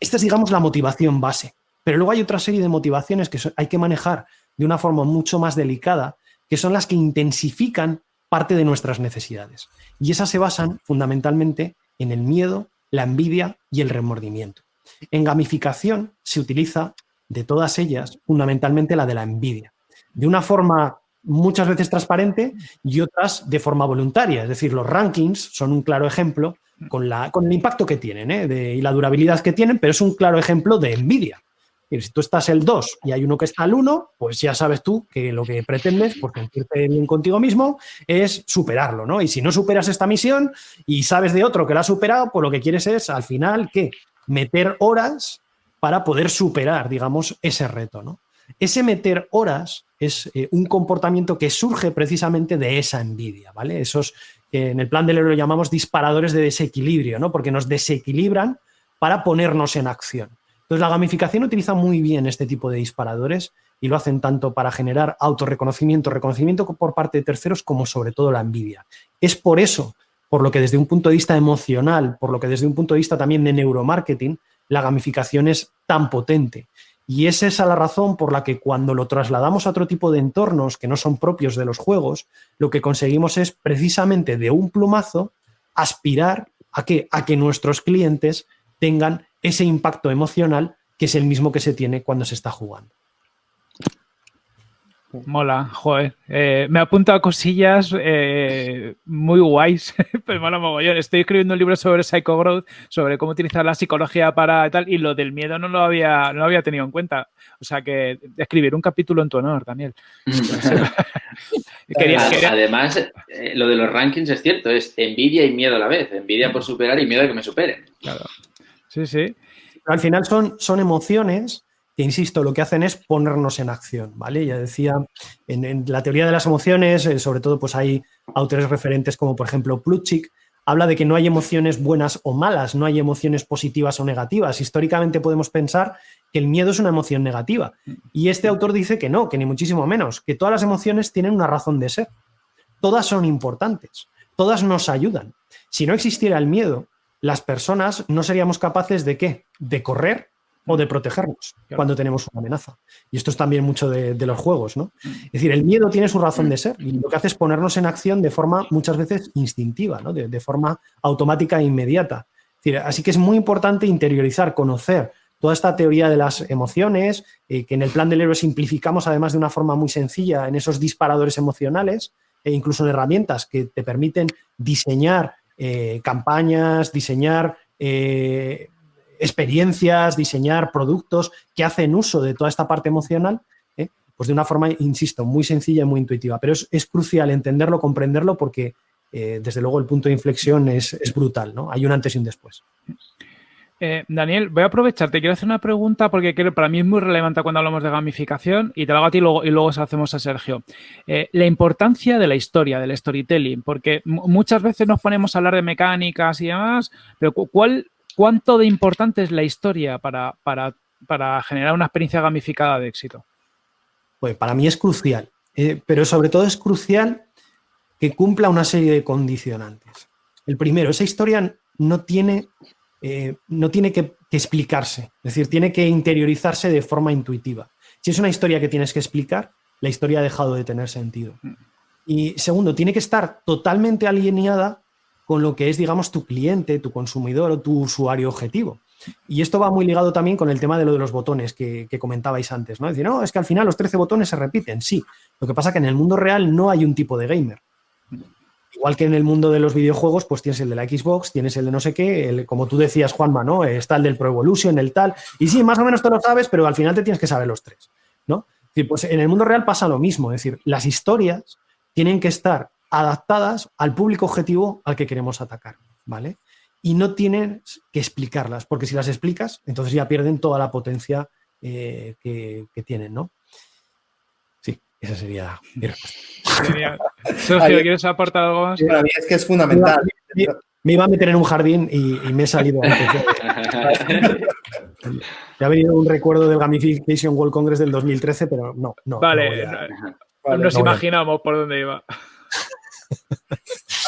Esta es, digamos, la motivación base. Pero luego hay otra serie de motivaciones que hay que manejar de una forma mucho más delicada, que son las que intensifican parte de nuestras necesidades. Y esas se basan fundamentalmente en el miedo, la envidia y el remordimiento. En gamificación se utiliza de todas ellas fundamentalmente la de la envidia de una forma muchas veces transparente y otras de forma voluntaria. Es decir, los rankings son un claro ejemplo con, la, con el impacto que tienen ¿eh? y la durabilidad que tienen, pero es un claro ejemplo de envidia. Si tú estás el 2 y hay uno que está el 1, pues ya sabes tú que lo que pretendes, por sentirte bien contigo mismo, es superarlo, ¿no? Y si no superas esta misión y sabes de otro que la ha superado, pues lo que quieres es, al final, ¿qué? Meter horas para poder superar, digamos, ese reto, ¿no? Ese meter horas es eh, un comportamiento que surge precisamente de esa envidia, ¿vale? Esos que en el plan del héroe llamamos disparadores de desequilibrio, ¿no? Porque nos desequilibran para ponernos en acción. Entonces, la gamificación utiliza muy bien este tipo de disparadores y lo hacen tanto para generar autorreconocimiento, reconocimiento por parte de terceros, como sobre todo la envidia. Es por eso, por lo que desde un punto de vista emocional, por lo que desde un punto de vista también de neuromarketing, la gamificación es tan potente Y es esa la razón por la que cuando lo trasladamos a otro tipo de entornos que no son propios de los juegos, lo que conseguimos es precisamente de un plumazo aspirar a que, a que nuestros clientes tengan ese impacto emocional que es el mismo que se tiene cuando se está jugando. Mola, joder. Eh, me apunta a cosillas eh, muy guays, pero mola mogollón. Estoy escribiendo un libro sobre Psycho Growth, sobre cómo utilizar la psicología para tal, y lo del miedo no lo había, no lo había tenido en cuenta. O sea que escribir un capítulo en tu honor, Daniel. Además, eh, lo de los rankings es cierto, es envidia y miedo a la vez. Envidia por superar y miedo a que me superen. Claro. Sí, sí. Al final son, son emociones que, insisto, lo que hacen es ponernos en acción, ¿vale? Ya decía, en, la teoría de las emociones, eh, sobre todo, pues hay autores referentes como, por ejemplo, Plutchik, habla de que no hay emociones buenas o malas, no hay emociones positivas o negativas. Históricamente podemos pensar que el miedo es una emoción negativa. Y este autor dice que no, que ni muchísimo menos, que todas las emociones tienen una razón de ser. Todas son importantes, todas nos ayudan. Si no existiera el miedo, las personas no seríamos capaces de qué? De correr o de protegernos cuando tenemos una amenaza. Y esto es también mucho de, los juegos, ¿no? Es decir, el miedo tiene su razón de ser y lo que hace es ponernos en acción de forma muchas veces instintiva, ¿no? de, forma automática e inmediata. así que es muy importante interiorizar, conocer toda esta teoría de las emociones, eh, que en el plan del héroe simplificamos además de una forma muy sencilla en esos disparadores emocionales e incluso en herramientas que te permiten diseñar eh, campañas, diseñar eh, experiencias, diseñar productos que hacen uso de toda esta parte emocional, ¿eh? pues de una forma, insisto, muy sencilla y muy intuitiva. Pero es, crucial entenderlo, comprenderlo, porque eh, desde luego el punto de inflexión es, brutal, ¿no? Hay un antes y un después. Eh, Daniel, voy a aprovechar, te quiero hacer una pregunta porque creo, para mí es muy relevante cuando hablamos de gamificación y te lo hago a ti y luego, y luego se hacemos a Sergio. la importancia de la historia, del storytelling, porque muchas veces nos ponemos a hablar de mecánicas y demás, pero ¿cuál ¿Cuánto de importante es la historia para, generar una experiencia gamificada de éxito? Pues para mí es crucial, eh, pero sobre todo es crucial que cumpla una serie de condicionantes. El primero, esa historia no tiene, eh, no tiene que, explicarse, es decir, tiene que interiorizarse de forma intuitiva. Si es una historia que tienes que explicar, la historia ha dejado de tener sentido. Mm. Y segundo, tiene que estar totalmente alineada con lo que es, digamos, tu cliente, tu consumidor o tu usuario objetivo. Y esto va muy ligado también con el tema de lo de los botones que, comentabais antes, ¿no? Es decir, no, es que al final los 13 botones se repiten, sí. Lo que pasa es que en el mundo real no hay un tipo de gamer. Igual que en el mundo de los videojuegos, pues tienes el de la Xbox, tienes el de no sé qué, como tú decías, Juanma, ¿no? Está el del Pro Evolution, el tal. Y sí, más o menos te lo sabes, pero al final te tienes que saber los tres, ¿no? pues en el mundo real pasa lo mismo, es decir, las historias tienen que estar adaptadas al público objetivo al que queremos atacar, ¿vale? Y no tienes que explicarlas, porque si las explicas, entonces ya pierden toda la potencia eh, que, tienen, ¿no? Sí, esa sería mi respuesta. Sergio, ¿quieres aportar algo más? Para mí es que es fundamental. Me, iba a meter en un jardín y, me he salido antes. Me ha venido un recuerdo del Gamification World Congress del 2013, pero no, no. Vale, nos imaginamos por dónde iba.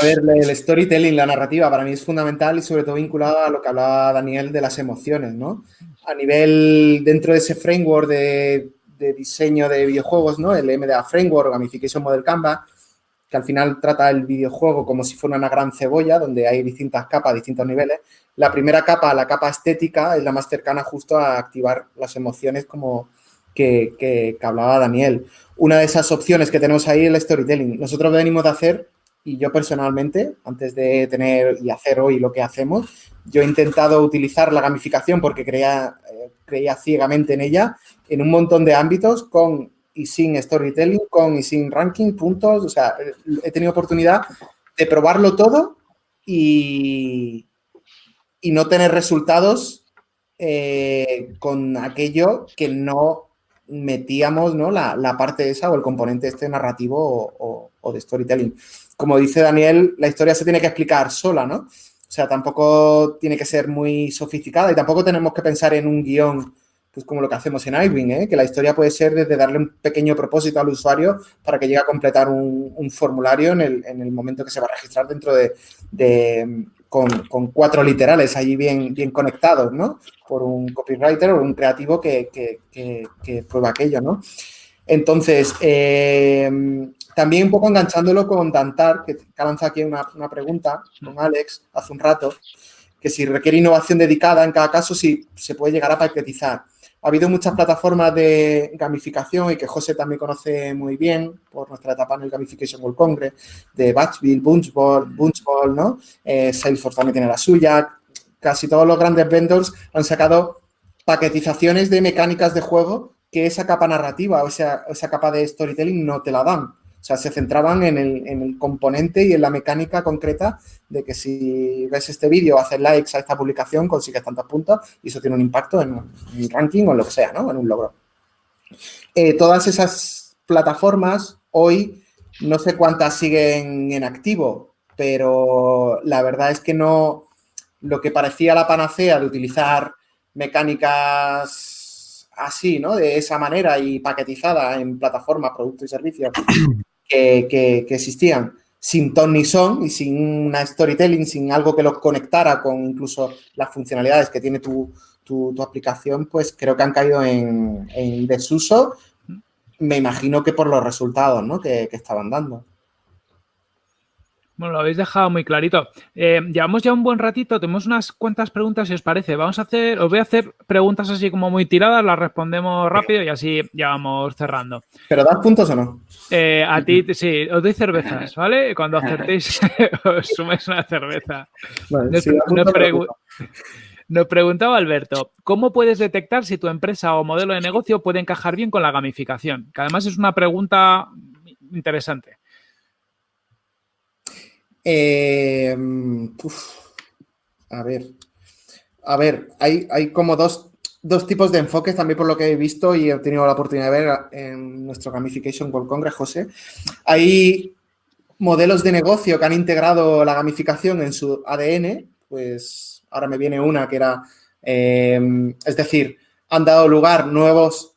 A ver, el storytelling, la narrativa, para mí es fundamental y sobre todo vinculado a lo que hablaba Daniel de las emociones, ¿no? A nivel, dentro de ese framework de, diseño de videojuegos, ¿no? El MDA Framework, Gamification Model Canvas, que al final trata el videojuego como si fuera una gran cebolla, donde hay distintas capas, distintos niveles. La primera capa, la capa estética, es la más cercana justo a activar las emociones como que hablaba Daniel una de esas opciones que tenemos ahí es el storytelling. Nosotros venimos de hacer, y yo personalmente, antes de tener y hacer hoy lo que hacemos, yo he intentado utilizar la gamificación porque creía, eh, creía ciegamente en ella en un montón de ámbitos con y sin storytelling, con y sin ranking, puntos. O sea, he tenido oportunidad de probarlo todo y, y no tener resultados eh, con aquello que no metíamos ¿no? la, la, parte esa o el componente este narrativo o, de storytelling. Como dice Daniel, la historia se tiene que explicar sola, ¿no? O sea, tampoco tiene que ser muy sofisticada y tampoco tenemos que pensar en un guion, pues como lo que hacemos en iWing, ¿eh? que la historia puede ser desde darle un pequeño propósito al usuario para que llegue a completar un, formulario en el, en el, momento que se va a registrar dentro de, con, cuatro literales allí bien, bien conectados, ¿no? Por un copywriter o un creativo que, prueba aquello, ¿no? Entonces, eh, también un poco enganchándolo con Dantar, que, ha lanzado aquí una, una, pregunta con Alex hace un rato, que si requiere innovación dedicada en cada caso, si se puede llegar a paquetizar. Ha habido muchas plataformas de gamificación y que José también conoce muy bien por nuestra etapa en el Gamification World Congress, de Batchville, Bunchball, Bunchball, ¿no? Eh, Salesforce también tiene la suya. Casi todos los grandes vendors han sacado paquetizaciones de mecánicas de juego que esa capa narrativa o esa, esa capa de storytelling no te la dan. O sea, se centraban en el, componente y en la mecánica concreta de que si ves este vídeo, haces likes a esta publicación, consigues tantos puntos y eso tiene un impacto en un ranking o en lo que sea, ¿no? En un logro. Eh, todas esas plataformas hoy, no sé cuántas siguen en activo, pero la verdad es que no, lo que parecía la panacea de utilizar mecánicas así, ¿no? De esa manera y paquetizada en plataformas, productos y servicios, que, existían sin ton ni son y sin una storytelling, sin algo que los conectara con incluso las funcionalidades que tiene tu, aplicación, pues creo que han caído en, desuso. Me imagino que por los resultados que estaban dando. Bueno, lo habéis dejado muy clarito. Eh, llevamos ya un buen ratito, tenemos unas cuantas preguntas, si os parece. Vamos a hacer, os voy a hacer preguntas así como muy tiradas, las respondemos rápido y así ya vamos cerrando. ¿Pero das puntos o no? Eh, a ti, sí, os doy cervezas, ¿vale? Cuando acertéis, os sumes una cerveza. nos preguntaba Alberto, ¿cómo puedes detectar si tu empresa o modelo de negocio puede encajar bien con la gamificación? Que además es una pregunta interesante. Eh, a ver, a ver, hay, hay como dos, tipos de enfoques también por lo que he visto y he tenido la oportunidad de ver en nuestro Gamification World Congress, José. Hay modelos de negocio que han integrado la gamificación en su ADN, pues ahora me viene una que era, eh, es decir, han dado lugar nuevos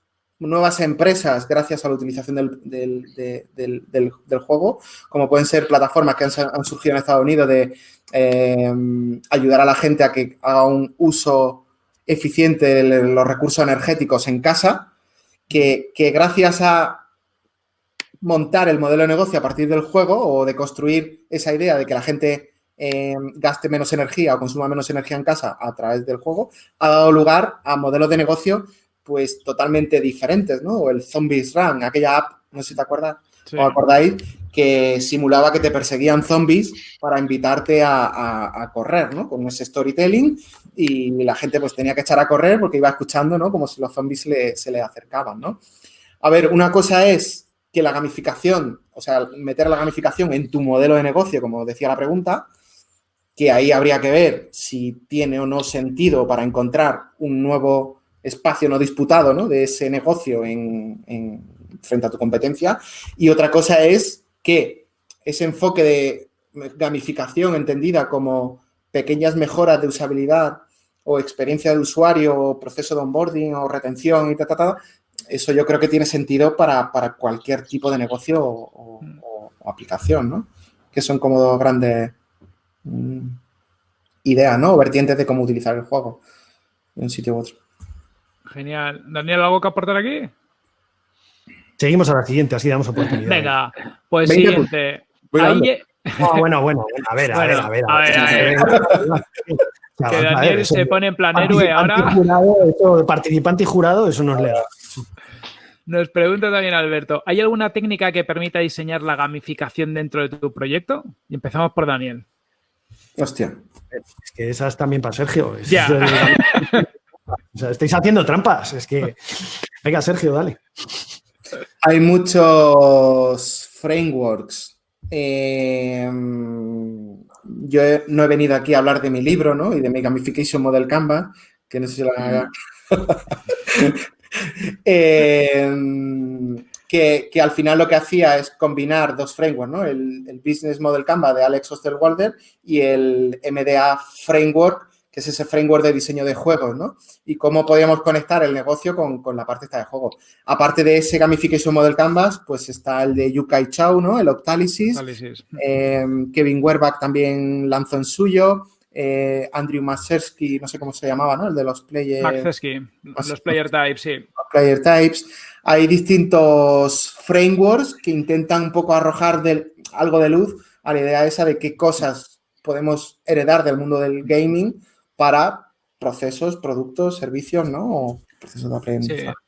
nuevas empresas gracias a la utilización del, juego, como pueden ser plataformas que han, surgido en Estados Unidos de eh, ayudar a la gente a que haga un uso eficiente de los recursos energéticos en casa, que, gracias a montar el modelo de negocio a partir del juego o de construir esa idea de que la gente eh, gaste menos energía o consuma menos energía en casa a través del juego, ha dado lugar a modelos de negocio pues totalmente diferentes, ¿no? O el Zombies Run, aquella app, no sé si te acuerdas o acordáis, que simulaba que te perseguían zombies para invitarte a, correr, ¿no? Con ese storytelling y la gente pues tenía que echar a correr porque iba escuchando, ¿no? Como si los zombies se le acercaban, ¿no? A ver, una cosa es que la gamificación, o sea, meter la gamificación en tu modelo de negocio, como decía la pregunta, que ahí habría que ver si tiene o no sentido para encontrar un nuevo espacio no disputado ¿no? de ese negocio en, frente a tu competencia. Y otra cosa es que ese enfoque de gamificación entendida como pequeñas mejoras de usabilidad o experiencia de usuario o proceso de onboarding o retención y tal, eso yo creo que tiene sentido para, cualquier tipo de negocio o, aplicación, ¿no? Que son como dos grandes mm, ideas, ¿no? O vertientes de cómo utilizar el juego en un sitio u otro. Genial. Daniel, ¿algo que aportar aquí? Seguimos a la siguiente, así damos oportunidad. Venga, pues siguiente. bueno, bueno, a ver, a ver, a ver. A ver, Que Daniel se pone en plan héroe ahora. participante y jurado, eso nos lea. Nos pregunta también Alberto, ¿hay alguna técnica que permita diseñar la gamificación dentro de tu proyecto? Y empezamos por Daniel. Hostia. Es que esa es también para Sergio. ya. O sea, estáis haciendo trampas. Es que. Venga, Sergio, dale. Hay muchos frameworks. Em, yo no he venido aquí a hablar de mi libro, ¿no? Y de mi gamification model Canva, que no sé si lo haga. Em, que, al final lo que hacía es combinar dos frameworks, ¿no? El, el Business Model Canva de Alex Osterwalder y el MDA Framework que es ese framework de diseño de juegos, ¿no? Y cómo podíamos conectar el negocio con, la parte esta de juego. Aparte de ese Gamification Model Canvas, pues está el de Yukai Chao, ¿no? El Octalysis. Eh, Kevin Werbach también lanzó en suyo. eh, Andrew Masersky, no sé cómo se llamaba, ¿no? El de los player... los player types, sí. player types. Hay distintos frameworks que intentan un poco arrojar algo de luz a la idea esa de qué cosas podemos heredar del mundo del gaming para procesos, productos, servicios, ¿no?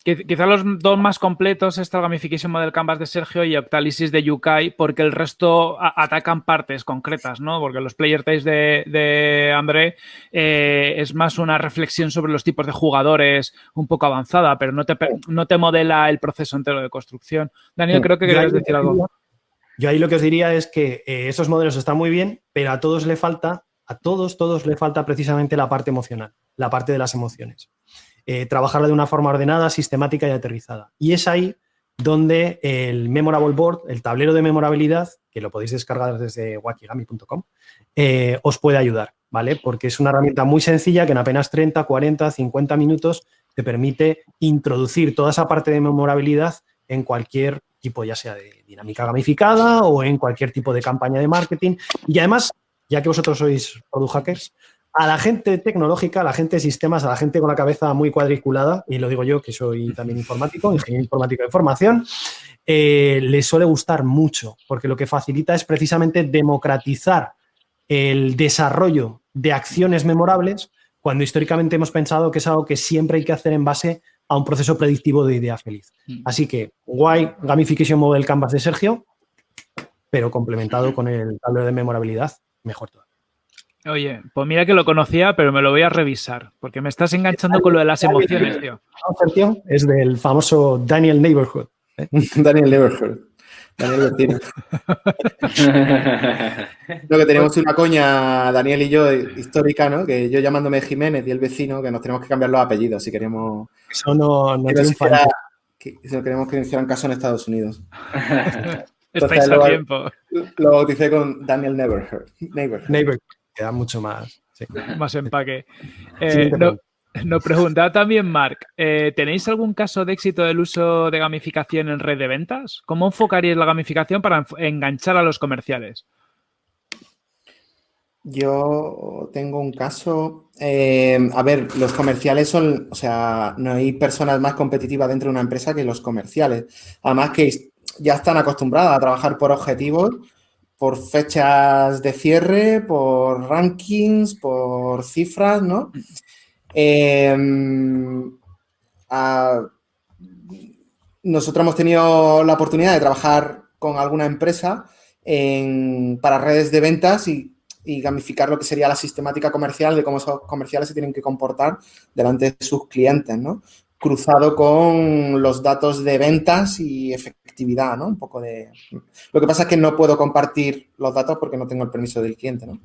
Quizá los dos más completos es el Gamification Model Canvas de Sergio y Octalysis de Yukai, porque el resto atacan partes concretas, ¿no? Porque los player types de, André eh, es más una reflexión sobre los tipos de jugadores un poco avanzada, pero no te, no te modela el proceso entero de construcción. Daniel, creo que querías decir algo. Yo ahí lo que os diría es que eh, esos modelos están muy bien, pero a todos le falta, a todos, todos le falta precisamente la parte emocional, la parte de las emociones. Eh, trabajarla de una forma ordenada, sistemática y aterrizada. Y es ahí donde el Memorable Board, el tablero de memorabilidad, que lo podéis descargar desde wakigami.com, eh, os puede ayudar, ¿vale? Porque es una herramienta muy sencilla que en apenas 30, 40, 50 minutos te permite introducir toda esa parte de memorabilidad en cualquier tipo, ya sea de dinámica gamificada o en cualquier tipo de campaña de marketing. Y además, ya que vosotros sois product hackers, a la gente tecnológica, a la gente de sistemas, a la gente con la cabeza muy cuadriculada, y lo digo yo que soy también informático, ingeniero informático de formación, eh, les suele gustar mucho, porque lo que facilita es precisamente democratizar el desarrollo de acciones memorables cuando históricamente hemos pensado que es algo que siempre hay que hacer en base a un proceso predictivo de idea feliz. Mm. Así que, guay, Gamification Model Canvas de Sergio, pero complementado con el tablero de memorabilidad, mejor todo. Oye, pues mira que lo conocía, pero me lo voy a revisar, porque me estás enganchando con lo de las emociones, tío. Es del famoso Daniel Neighborhood. ¿eh? Daniel Neighborhood. Daniel Vecino. Lo que tenemos una coña, Daniel y yo, histórica, ¿no? Que yo llamándome Jiménez y el vecino, que nos tenemos que cambiar los apellidos si queremos. Eso no, no que, si queremos que hicieran caso en Estados Unidos. Estáis a tiempo. Lo bauticé con Daniel Neighborhood. Neighborhood queda mucho más. Más empaque. Eh, nos preguntaba también Mark, eh, ¿tenéis algún caso de éxito del uso de gamificación en red de ventas? ¿Cómo enfocaríais la gamificación para enganchar a los comerciales? Yo tengo un caso, eh, a ver, los comerciales son, o sea, no hay personas más competitivas dentro de una empresa que los comerciales. Además que ya están acostumbradas a trabajar por objetivos por fechas de cierre, por rankings, por cifras, ¿no? Em, nosotros hemos tenido la oportunidad de trabajar con alguna empresa para redes de ventas y, y, gamificar lo que sería la sistemática comercial de cómo esos comerciales se tienen que comportar delante de sus clientes, ¿no? cruzado con los datos de ventas y efectividad, ¿no? Un poco de... Lo que pasa es que no puedo compartir los datos porque no tengo el permiso del cliente, ¿no?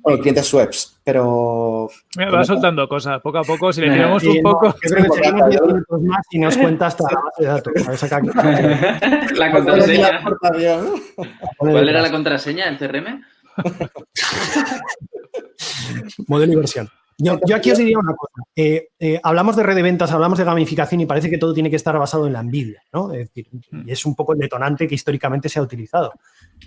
Bueno, el cliente es Sweps, pero... Me va soltando cosas, poco a poco, si le miramos un poco... más y nos cuenta hasta la base de datos. la contraseña. ¿Cuál era la contraseña del CRM? Modelo y versión. Yo, aquí os diría una cosa. Eh, eh, hablamos de red de ventas, hablamos de gamificación y parece que todo tiene que estar basado en la envidia, ¿no? Es decir, mm. es un poco el detonante que históricamente se ha utilizado.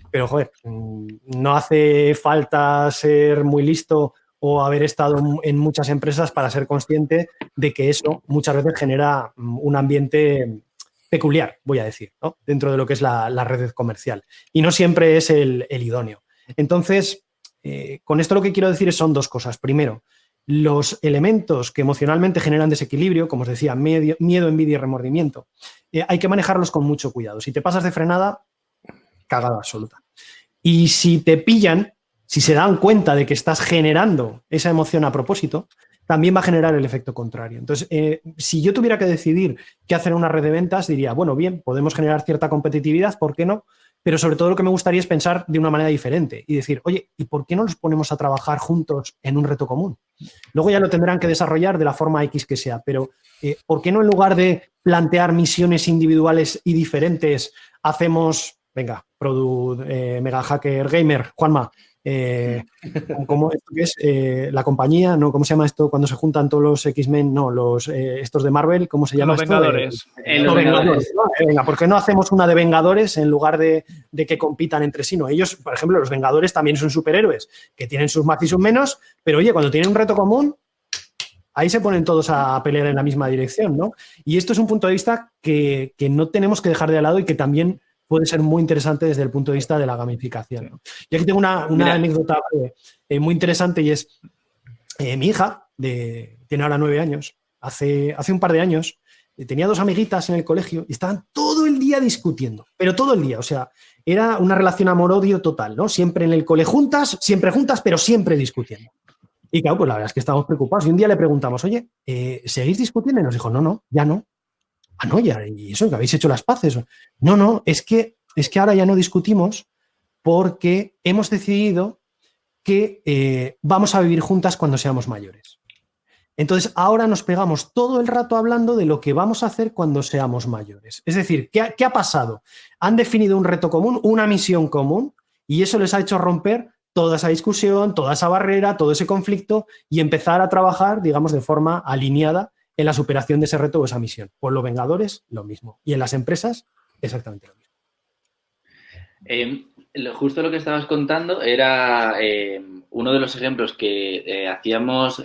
Pero, joder, mm, no hace falta ser muy listo o haber estado en muchas empresas para ser consciente de que eso muchas veces genera mm, un ambiente peculiar, voy a decir, ¿no? dentro de lo que es la, red comercial. Y no siempre es el, idóneo. Entonces, eh, con esto lo que quiero decir son dos cosas. Primero, los elementos que emocionalmente generan desequilibrio, como os decía, miedo, envidia y remordimiento, eh, hay que manejarlos con mucho cuidado. Si te pasas de frenada, cagada absoluta. Y si te pillan, si se dan cuenta de que estás generando esa emoción a propósito, también va a generar el efecto contrario. Entonces, eh, si yo tuviera que decidir qué hacer en una red de ventas, diría, bueno, bien, podemos generar cierta competitividad, ¿por qué no? Pero sobre todo lo que me gustaría es pensar de una manera diferente y decir, oye, ¿y por qué no nos ponemos a trabajar juntos en un reto común? Luego ya lo tendrán que desarrollar de la forma X que sea, pero eh, ¿por qué no en lugar de plantear misiones individuales y diferentes, hacemos, venga, Product eh, Mega Hacker Gamer, Juanma, eh, ¿cómo es eh, la compañía? ¿no? ¿Cómo se llama esto cuando se juntan todos los X-Men? No, los estos de Marvel, ¿cómo se llama los esto? Vengadores. los Vengadores. venga, ¿por qué no hacemos una de Vengadores en lugar de, de, que compitan entre sí? No, ellos, por ejemplo, los Vengadores también son superhéroes, que tienen sus más y sus menos, pero oye, cuando tienen un reto común, ahí se ponen todos a pelear en la misma dirección, ¿no? Y esto es un punto de vista que, que no tenemos que dejar de lado y que también puede ser muy interesante desde el punto de vista de la gamificación. Y aquí tengo una, anécdota eh, muy interesante y es eh, mi hija, de, tiene ahora nueve años, hace, hace un par de años eh, tenía dos amiguitas en el colegio y estaban todo el día discutiendo, pero todo el día, o sea, era una relación amor-odio total, ¿no? Siempre en el cole juntas, siempre juntas, pero siempre discutiendo. Y claro, pues la verdad es que estábamos preocupados. Y un día le preguntamos, oye, ¿seguís discutiendo? Y nos dijo, no, no, ya no ah, no, ya, y eso, que habéis hecho las paces. No, no, es que, es que ahora ya no discutimos porque hemos decidido que eh, vamos a vivir juntas cuando seamos mayores. Entonces, ahora nos pegamos todo el rato hablando de lo que vamos a hacer cuando seamos mayores. Es decir, ¿qué ¿qué ha, pasado? Han definido un reto común, una misión común, y eso les ha hecho romper toda esa discusión, toda esa barrera, todo ese conflicto y empezar a trabajar, digamos, de forma alineada en la superación de ese reto o esa misión. Por los Vengadores, lo mismo. Y en las empresas, exactamente lo mismo. Eh, justo lo que estabas contando era eh, uno de los ejemplos que eh, hacíamos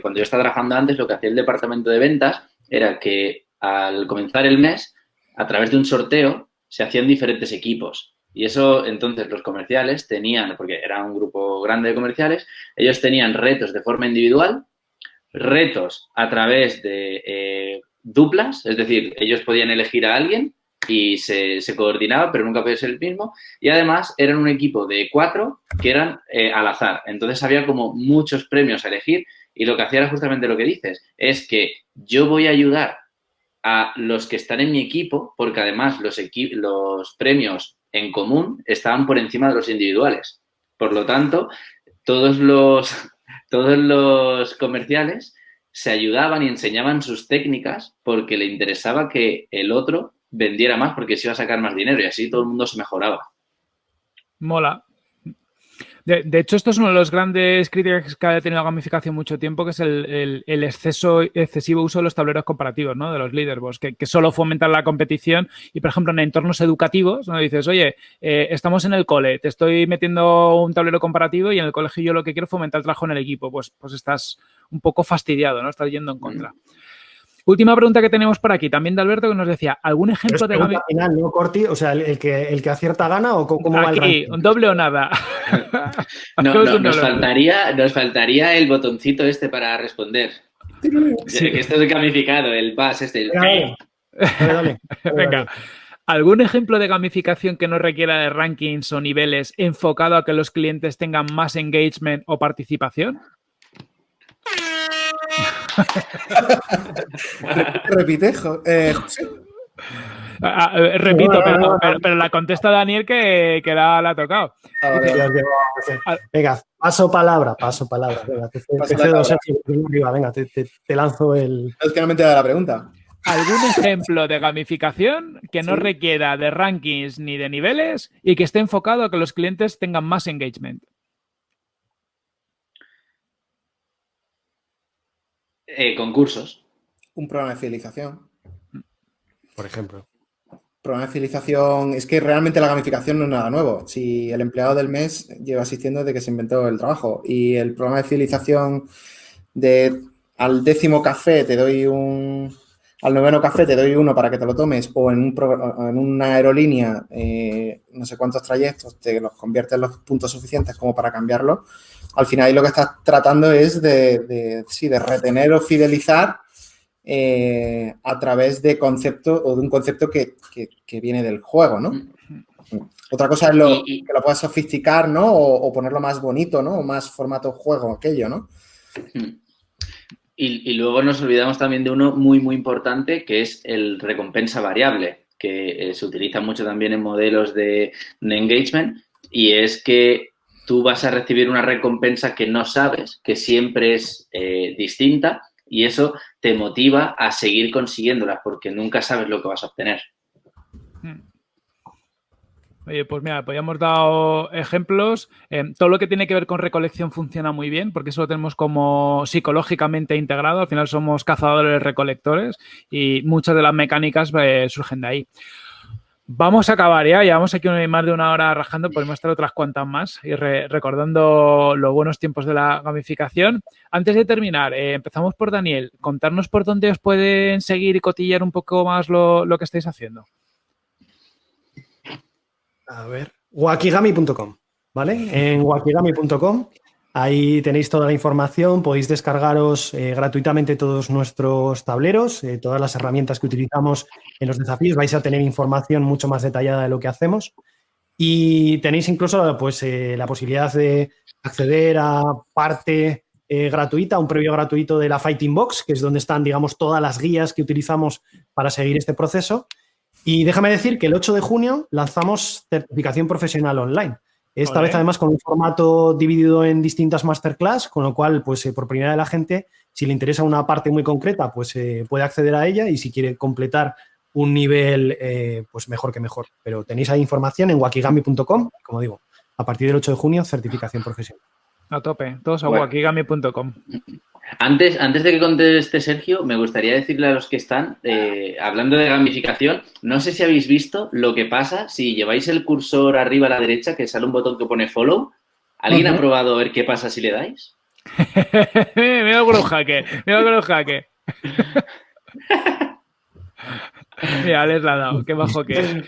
cuando yo estaba trabajando antes, lo que hacía el departamento de ventas era que al comenzar el mes, a través de un sorteo, se hacían diferentes equipos. Y eso, entonces, los comerciales tenían, porque era un grupo grande de comerciales, ellos tenían retos de forma individual retos a través de eh, duplas, es decir, ellos podían elegir a alguien y se, coordinaba, pero nunca podía ser el mismo. Y además eran un equipo de cuatro que eran eh, al azar. Entonces había como muchos premios a elegir y lo que hacía era justamente lo que dices, es que yo voy a ayudar a los que están en mi equipo, porque además los, los premios en común estaban por encima de los individuales. Por lo tanto, todos los, todos los comerciales se ayudaban y enseñaban sus técnicas porque le interesaba que el otro vendiera más porque se iba a sacar más dinero y así todo el mundo se mejoraba. Mola. De, hecho, esto es uno de los grandes críticas que ha tenido la gamificación mucho tiempo, que es el, exceso, excesivo uso de los tableros comparativos, ¿no? De los leaderboards, que, solo fomentan la competición y, por ejemplo, en entornos educativos, ¿no? Dices, oye, eh, estamos en el cole, te estoy metiendo un tablero comparativo y en el colegio yo lo que quiero es fomentar el trabajo en el equipo. Pues, pues estás un poco fastidiado, ¿no? Estás yendo en contra. Última pregunta que tenemos por aquí, también de Alberto, que nos decía, ¿algún ejemplo de gamificación? final, ¿no, Corti? O sea, el, que, el que acierta gana o cómo va el un doble o nada. no, nos, faltaría, nos faltaría el botoncito este para responder. Esto es gamificado, el bus este. Venga. ¿Algún ejemplo de gamificación que no requiera de rankings o niveles enfocado a que los clientes tengan más engagement o participación? Repite, eh, ah, ah, eh, repito, pero, la contesta Daniel que, que la, ha tocado. Ah, venga, paso palabra, paso palabra. Venga, te, te, lanzo el. Es que no me he la pregunta. ¿Algún ejemplo de gamificación que no requiera de rankings ni de niveles y que esté enfocado a que los clientes tengan más engagement? Eh, concursos. Un programa de fidelización. Por ejemplo. Programa de fidelización. Es que realmente la gamificación no es nada nuevo. Si el empleado del mes lleva asistiendo desde que se inventó el trabajo y el programa de fidelización de al décimo café te doy un, al noveno café te doy uno para que te lo tomes o en, un, en una aerolínea eh, no sé cuántos trayectos te los conviertes en los puntos suficientes como para cambiarlo, al final lo que estás tratando es de, de, retener o fidelizar eh, a través de concepto o de un concepto que, viene del juego, ¿no? Otra cosa es lo, que lo puedas sofisticar, ¿no? O, ponerlo más bonito, ¿no? O más formato juego, aquello, ¿no? Y, luego nos olvidamos también de uno muy, muy importante, que es el recompensa variable, que eh, se utiliza mucho también en modelos de engagement, y es que tú vas a recibir una recompensa que no sabes, que siempre es eh, distinta y eso te motiva a seguir consiguiéndola porque nunca sabes lo que vas a obtener. Oye, pues mira, pues ya hemos dado ejemplos. Eh, todo lo que tiene que ver con recolección funciona muy bien porque eso lo tenemos como psicológicamente integrado. Al final somos cazadores recolectores y muchas de las mecánicas eh, surgen de ahí. Vamos a acabar ya, llevamos aquí más de una hora rajando, podemos estar otras cuantas más y recordando los buenos tiempos de la gamificación. Antes de terminar, eh, empezamos por Daniel. Contarnos por dónde os pueden seguir y cotillar un poco más lo, lo que estáis haciendo. A ver, wakigami.com, ¿vale? En wakigami.com, ahí tenéis toda la información, podéis descargaros eh, gratuitamente todos nuestros tableros, eh, todas las herramientas que utilizamos en los desafíos, vais a tener información mucho más detallada de lo que hacemos y tenéis incluso pues, eh, la posibilidad de acceder a parte gratuita, un previo gratuito de la Fighting Box, que es donde están, digamos, todas las guías que utilizamos para seguir este proceso. Y déjame decir que el 8 de junio lanzamos certificación profesional online. Esta vez además con un formato dividido en distintas masterclass, con lo cual, pues eh, por primera vez la gente, si le interesa una parte muy concreta, pues eh, puede acceder a ella y si quiere completar un nivel, eh, pues mejor que mejor. Pero tenéis ahí información en wakigami.com, como digo, a partir del 8 de junio, certificación profesional. A tope, todos a wakigami.com. Antes, antes de que conteste Sergio, me gustaría decirle a los que están, eh, hablando de gamificación, no sé si habéis visto lo que pasa si lleváis el cursor arriba a la derecha, que sale un botón que pone follow. ¿Alguien ha probado a ver qué pasa si le dais? mira con un jaque, mira con un jaque. Mira, les la ha dado, qué bajo que es.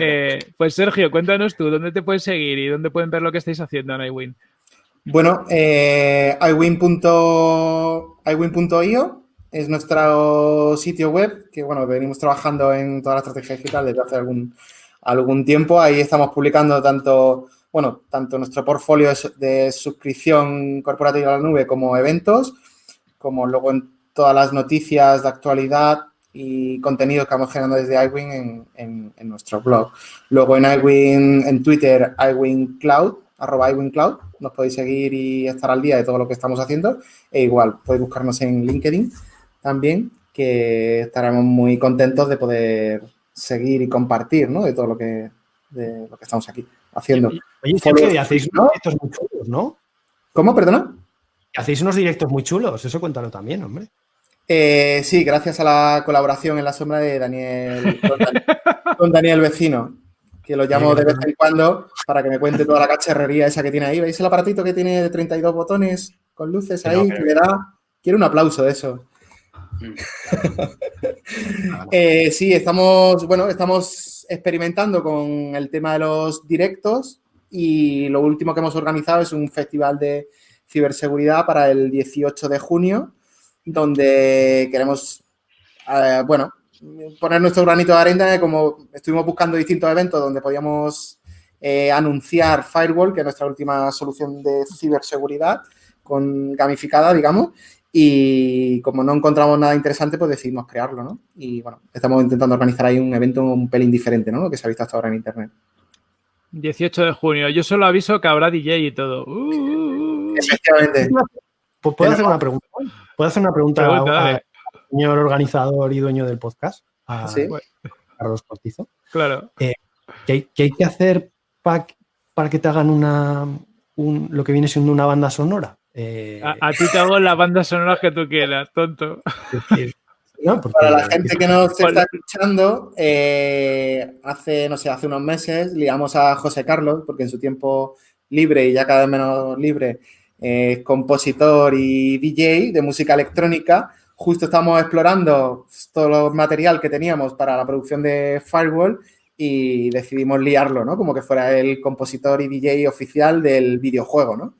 Eh, pues Sergio, cuéntanos tú, ¿dónde te puedes seguir y dónde pueden ver lo que estáis haciendo en iWin? Bueno, eh, iwin.io es nuestro sitio web que, bueno, venimos trabajando en toda la estrategia digital desde hace algún, algún tiempo. Ahí estamos publicando tanto, bueno, tanto nuestro portfolio de, suscripción corporativa a la nube como eventos, como luego en todas las noticias de actualidad y contenido que vamos generando desde iWin en, en nuestro blog. Luego en iWin, en Twitter, iWin Cloud, arroba iWinCloud, nos podéis seguir y estar al día de todo lo que estamos haciendo. E igual, podéis buscarnos en LinkedIn también, que estaremos muy contentos de poder seguir y compartir, ¿no? De todo lo que, de lo que estamos aquí haciendo. Oye, hacéis unos directos muy chulos, ¿no? ¿Cómo, perdona? Hacéis unos directos muy chulos, eso cuéntalo también, hombre. Eh, sí, gracias a la colaboración en la sombra de Daniel, con Daniel Vecino que lo llamo de vez en cuando para que me cuente toda la cacharrería esa que tiene ahí. ¿Veis el aparatito que tiene de 32 botones con luces ahí? Que le da... Quiero un aplauso de eso. Mm. Eh, sí, estamos, bueno, estamos experimentando con el tema de los directos y lo último que hemos organizado es un festival de ciberseguridad para el 18 de junio, donde queremos, eh, bueno, poner nuestro granito de arena, como estuvimos buscando distintos eventos donde podíamos eh, anunciar Firewall, que es nuestra última solución de ciberseguridad, con gamificada, digamos, y como no encontramos nada interesante, pues decidimos crearlo, ¿no? Y bueno, estamos intentando organizar ahí un evento un pelín diferente, ¿no? Lo que se ha visto hasta ahora en Internet. 18 de junio. Yo solo aviso que habrá DJ y todo. Uh. Efectivamente. ¿Puedo hacer una pregunta? ¿Puedo hacer una pregunta? Señor organizador y dueño del podcast, a Carlos Cortizo. Claro. Eh, ¿qué, hay que hacer para que te hagan una, lo que viene siendo una banda sonora? Eh, a, ti te hago la banda sonora que tú quieras, tonto. para la gente que nos está escuchando, eh, hace, no sé, hace unos meses liamos a José Carlos, porque en su tiempo libre y ya cada vez menos libre, es compositor y DJ de música electrónica justo estamos explorando todo el material que teníamos para la producción de Firewall y decidimos liarlo, ¿no? Como que fuera el compositor y DJ oficial del videojuego, ¿no?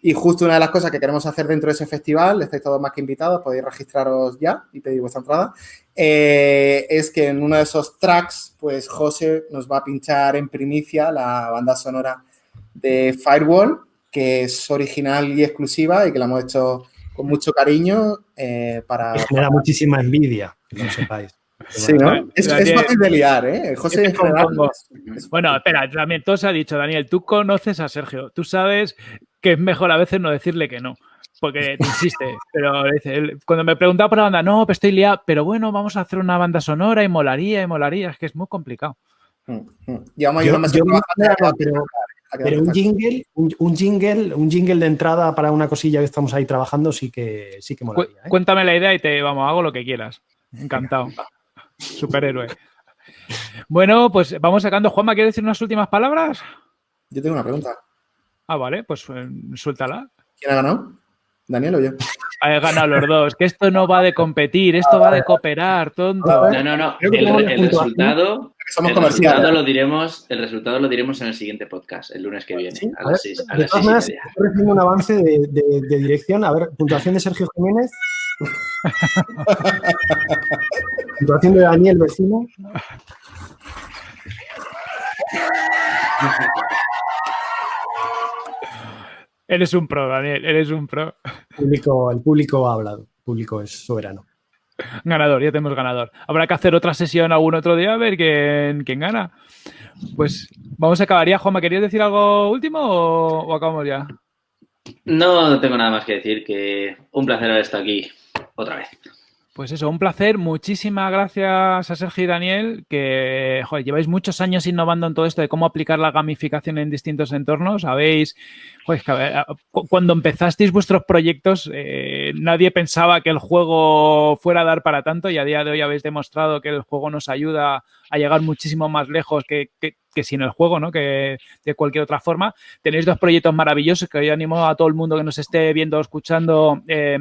Y justo una de las cosas que queremos hacer dentro de ese festival, estáis todos más que invitados, podéis registraros ya y pedir vuestra entrada, eh, es que en uno de esos tracks, pues José nos va a pinchar en primicia la banda sonora de Firewall, que es original y exclusiva y que la hemos hecho con mucho cariño eh, para... Me da muchísima envidia, que no sepáis. Sí, ¿no? Es, fácil de liar, ¿eh? José Bueno, espera, también todo se ha dicho, Daniel, tú conoces a Sergio, tú sabes que es mejor a veces no decirle que no, porque te insiste, pero cuando me preguntaba por la banda, no, pues estoy liado, pero bueno, vamos a hacer una banda sonora y molaría, y molaría, es que es muy complicado. Mm, mm. Llevamos yo, pero, pero un jingle, un, jingle, un jingle de entrada para una cosilla que estamos ahí trabajando sí que sí que molaría. ¿eh? Cuéntame la idea y te vamos, hago lo que quieras. Encantado. Superhéroe. Bueno, pues vamos sacando. Juanma, ¿quieres decir unas últimas palabras? Yo tengo una pregunta. Ah, vale, pues eh, suéltala. ¿Quién ha ganado? ¿Daniel o yo? Ha ganado los dos. Que esto no va de competir, esto va de cooperar, tonto. No, no, no. El, resultado, el resultado lo diremos, el resultado lo diremos en el siguiente podcast, el lunes que viene, a, las 6 a las un avance de, de, dirección. A ver, puntuación de Sergio Jiménez. puntuación de Daniel Vecino. Eres un pro, Daniel, eres un pro. El público, el público ha hablado, el público es soberano. Ganador, ya tenemos ganador. Habrá que hacer otra sesión algún otro día a ver quién, quién gana. Pues vamos a acabar ya. Juanma, ¿querías decir algo último o, acabamos ya? No, no tengo nada más que decir, que un placer haber estado aquí otra vez. Pues eso, un placer. Muchísimas gracias a Sergio y Daniel, que lleváis muchos años innovando en todo esto de cómo aplicar la gamificación en distintos entornos. Sabéis, cuando empezasteis vuestros proyectos, eh, nadie pensaba que el juego fuera a dar para tanto y a día de hoy habéis demostrado que el juego nos ayuda a llegar muchísimo más lejos que, sin el juego, ¿no? Que de cualquier otra forma. Tenéis dos proyectos maravillosos que hoy animo a todo el mundo que nos esté viendo o escuchando. Eh,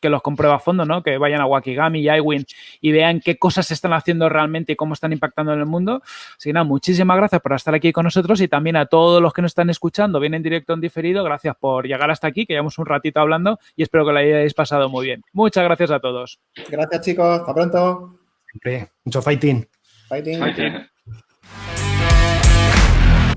que los comprueba a fondo, ¿no? Que vayan a Wakigami y iWin y vean qué cosas se están haciendo realmente y cómo están impactando en el mundo. Así que nada, muchísimas gracias por estar aquí con nosotros y también a todos los que nos están escuchando, vienen en directo en diferido, gracias por llegar hasta aquí, que llevamos un ratito hablando y espero que lo hayáis pasado muy bien. Muchas gracias a todos. Gracias chicos, hasta pronto. Mucho fighting. Fighting. fighting.